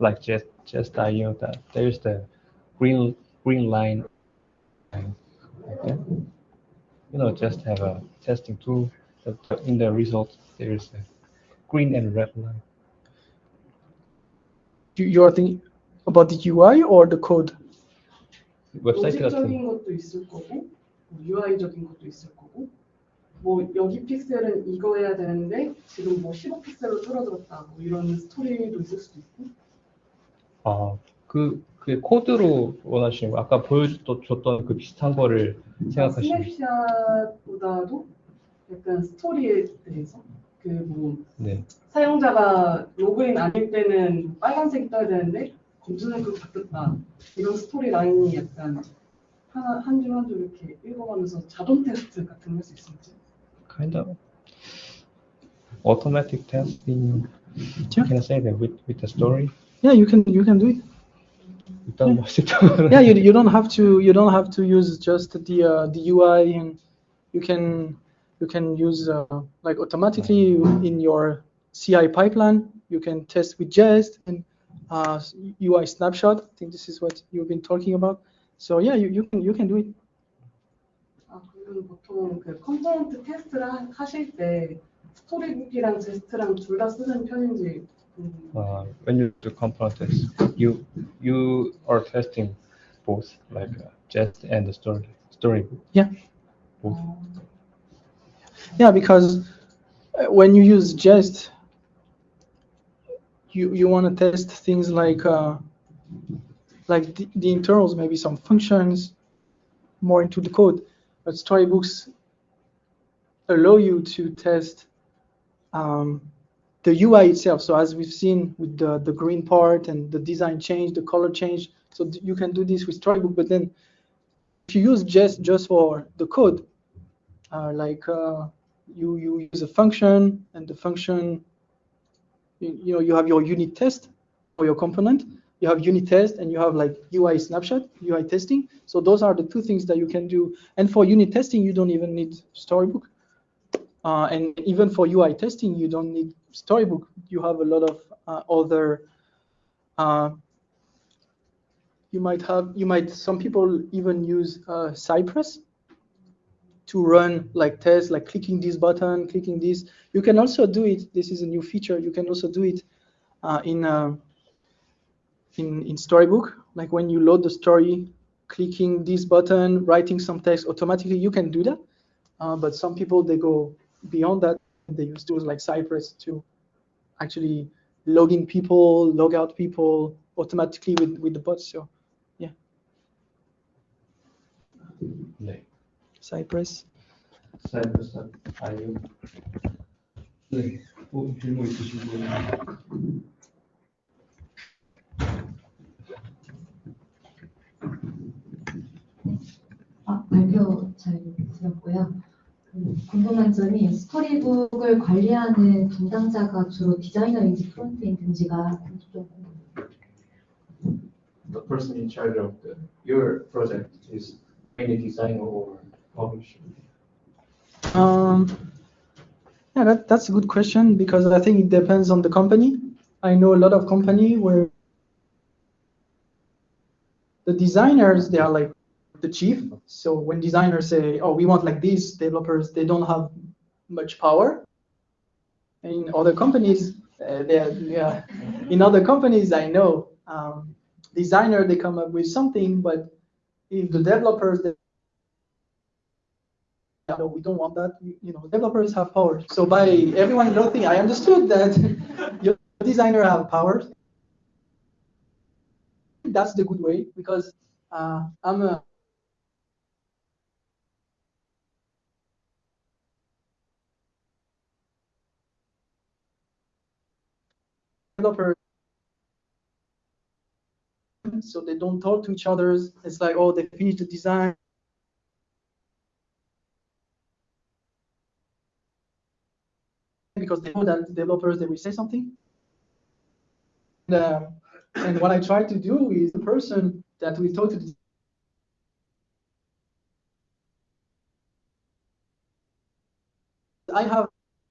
like just, just IO that there's the green, green line. line like that. You know, just have a testing tool. That in the result, there's a green and red line. You, you are thinking about the UI or the code? 웹사이트 로직적인 같은 것도 있을 거고, 뭐 UI적인 것도 있을 거고, 뭐 여기 픽셀은 이거 해야 되는데 지금 뭐 15픽셀로 줄어들었다, 뭐 이런 스토리도 있을 수도 있고. 아, 그, 그 코드로 원하시는 거 아까 보여줬던 그 비슷한 거를 생각하시는 스냅샷보다도 약간 스토리에 대해서 그뭐 네. 사용자가 로그인 아닐 때는 빨간색이 떠야 되는데 검정색으로 바뀌었다 이런 스토리 라인이 약간 하나 한줄 한 줄 이렇게 읽어가면서 자동 테스트 같은 거할수 있을지 kind of automatic testing. Can I say that with, with the story? Yeah, you can you can do it. 일단 뭐 쉽다면 Yeah, you, you don't have to you don't have to use just the uh, the UI and you can you can use uh, like automatically in your CI pipeline you can test with Jest and uh, UI snapshot. I think this is what you've been talking about. So yeah, you, you can you can do it. 아 그러면 보통 그 컴포넌트 테스트를 하- 하실 때 스토리북이랑 제스트랑 둘 다 쓰는 편인지 음, uh, when you do component test, you you are testing both like uh, jest and the story storybook. Yeah. Both. Yeah, because uh, when you use Jest, you you want to test things like uh, like the, the internals, maybe some functions, more into the code. But storybooks allow you to test um, the UI itself. So as we've seen with the the green part and the design change, the color change. So you can do this with storybook. But then if you use Jest just for the code, uh, like uh, you you use a function and the function you, you know you have your unit test for your component you have unit test and you have like UI snapshot UI testing so those are the two things that you can do and for unit testing you don't even need storybook uh, and even for UI testing you don't need storybook you have a lot of uh, other uh, you might have you might some people even use uh, Cypress to run like tests, like clicking this button, clicking this. You can also do it. This is a new feature. You can also do it uh, in, uh, in in Storybook. Like when you load the story, clicking this button, writing some text automatically. You can do that. Uh, but some people they go beyond that. They use tools like Cypress to actually log in people, log out people automatically with with the bots. So 네. Cypress. 사이버스 아이오. 네. 뭐 질문 있으신 분? 아, 발표 잘 들었고요. 그 궁금한 점이 스토리북을 관리하는 담당자가 주로 디자이너인지 프론트엔드인지가 좀 궁금해요. The person in charge of the, your project is any designer or publisher? Um, yeah, that, that's a good question because I think it depends on the company. I know a lot of company where the designers they are like the chief. So when designers say, "Oh, we want like this," developers they don't have much power. In other companies, uh, yeah. In other companies, I know um, designer they come up with something, but if the developers they no, we don't want that. You, know, developers have power. So by everyone don't I understood that your designer have power. That's the good way because uh, I'm a developers so they don't talk to each other. It's like, oh, they finished the design. Because they know that developers, they will say something. And, um, and what I try to do is the person that we talk to I have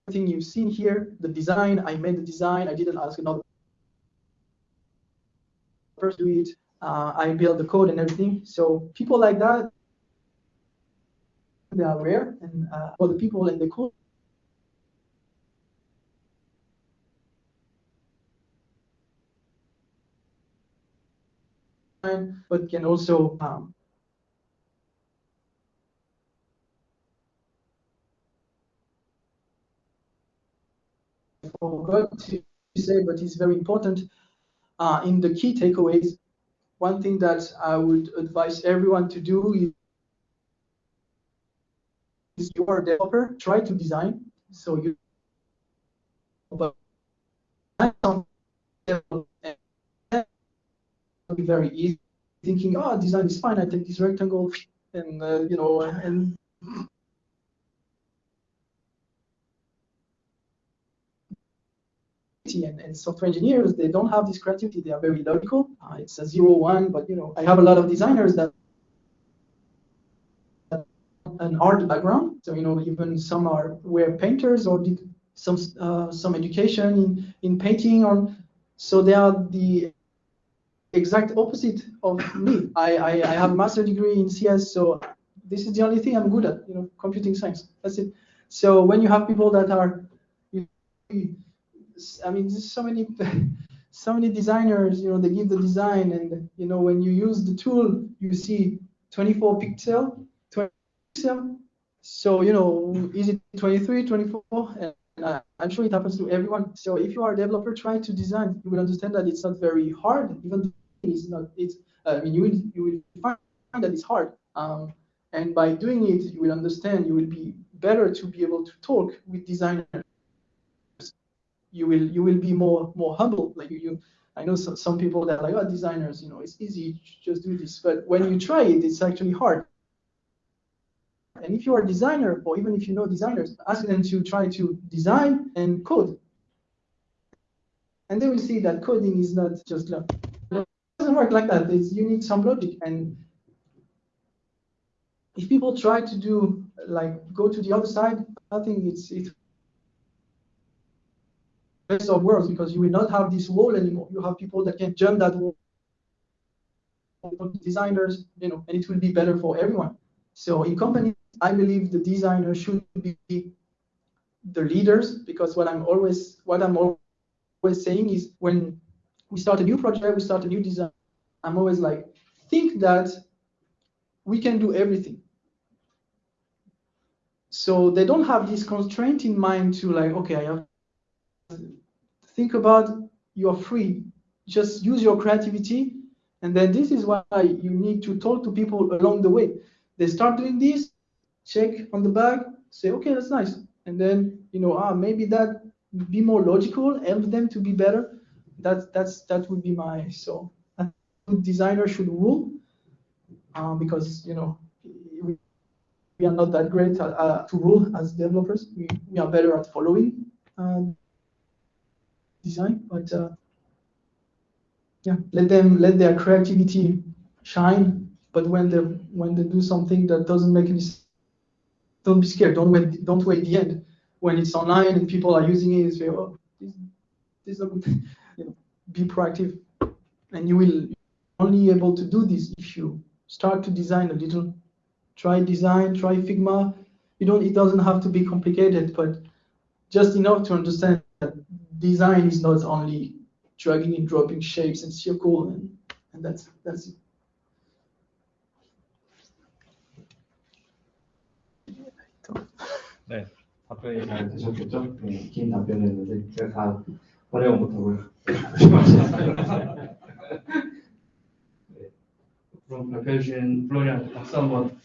everything you've seen here, the design, I made the design, I didn't ask another to do it, uh, I build the code and everything. So people like that, they are rare, and uh, for the people in the code, but can also um, forgot to say, but it's very important. Uh, in the key takeaways, one thing that I would advise everyone to do is you are a developer, try to design. So you be very easy thinking, oh, design is fine. I take this rectangle and uh, you know and and, and, software engineers, they don't have this creativity. They are very logical. Uh, it's a zero one, but you know, I have a lot of designers that have an art background. So you know, even some are were painters or did some uh, some education in, in painting. Or so they are the exact opposite of me. I, I, I have a master degree in CS, so this is the only thing I'm good at. You know, computing science. That's it. So when you have people that are I mean, there's so many, so many designers. You know, they give the design, and you know, when you use the tool, you see 24 pixel, 20 pixel. So you know, is it 23, 24? And uh, I'm sure it happens to everyone. So if you are a developer trying to design, you will understand that it's not very hard. Even it's not. It's. Uh, I mean, you will you will find that it's hard. Um, and by doing it, you will understand. You will be better to be able to talk with designers you will you will be more more humble. Like you, you I know some, people that are like, oh, designers, you know, it's easy, just do this. But when you try it, it's actually hard. And if you are a designer, or even if you know designers, ask them to try to design and code. And they will see that coding is not just it doesn't work like that. It's, you need some logic. And if people try to do like go to the other side, I think it's it's of worlds because you will not have this wall anymore. You have people that can jump that wall, designers, you know, and it will be better for everyone. So in companies, I believe the designers should be the leaders because what I'm always what I'm always saying is when we start a new project, we start a new design. I'm always like, think that we can do everything. So they don't have this constraint in mind to like, okay, I have think about you're free. Just use your creativity. And then this is why you need to talk to people along the way. They start doing this, check on the bag, say, okay, that's nice. And then, you know, ah, maybe that be more logical, help them to be better. That's that's that would be my so designer should rule uh, because you know we, we are not that great at, uh, to rule as developers. We, we are better at following. Uh, design, but uh, yeah, let them let their creativity shine. But when they when they do something that doesn't make any sense, don't be scared. Don't wait. Don't wait the end when it's online and people are using it. Say, oh, this, this. You know, be proactive, and you will only able to do this if you start to design a little. Try design. Try Figma. You don't. It doesn't have to be complicated, but just enough to understand design is not only dragging and dropping shapes and circle and, and that's that's it. 네, 답변이 잘 되셨겠죠? 네, 긴 답변이었는데 제가 다 번역은 못하고요. 네, 그럼 발표해 주신 플로리안 박수 한번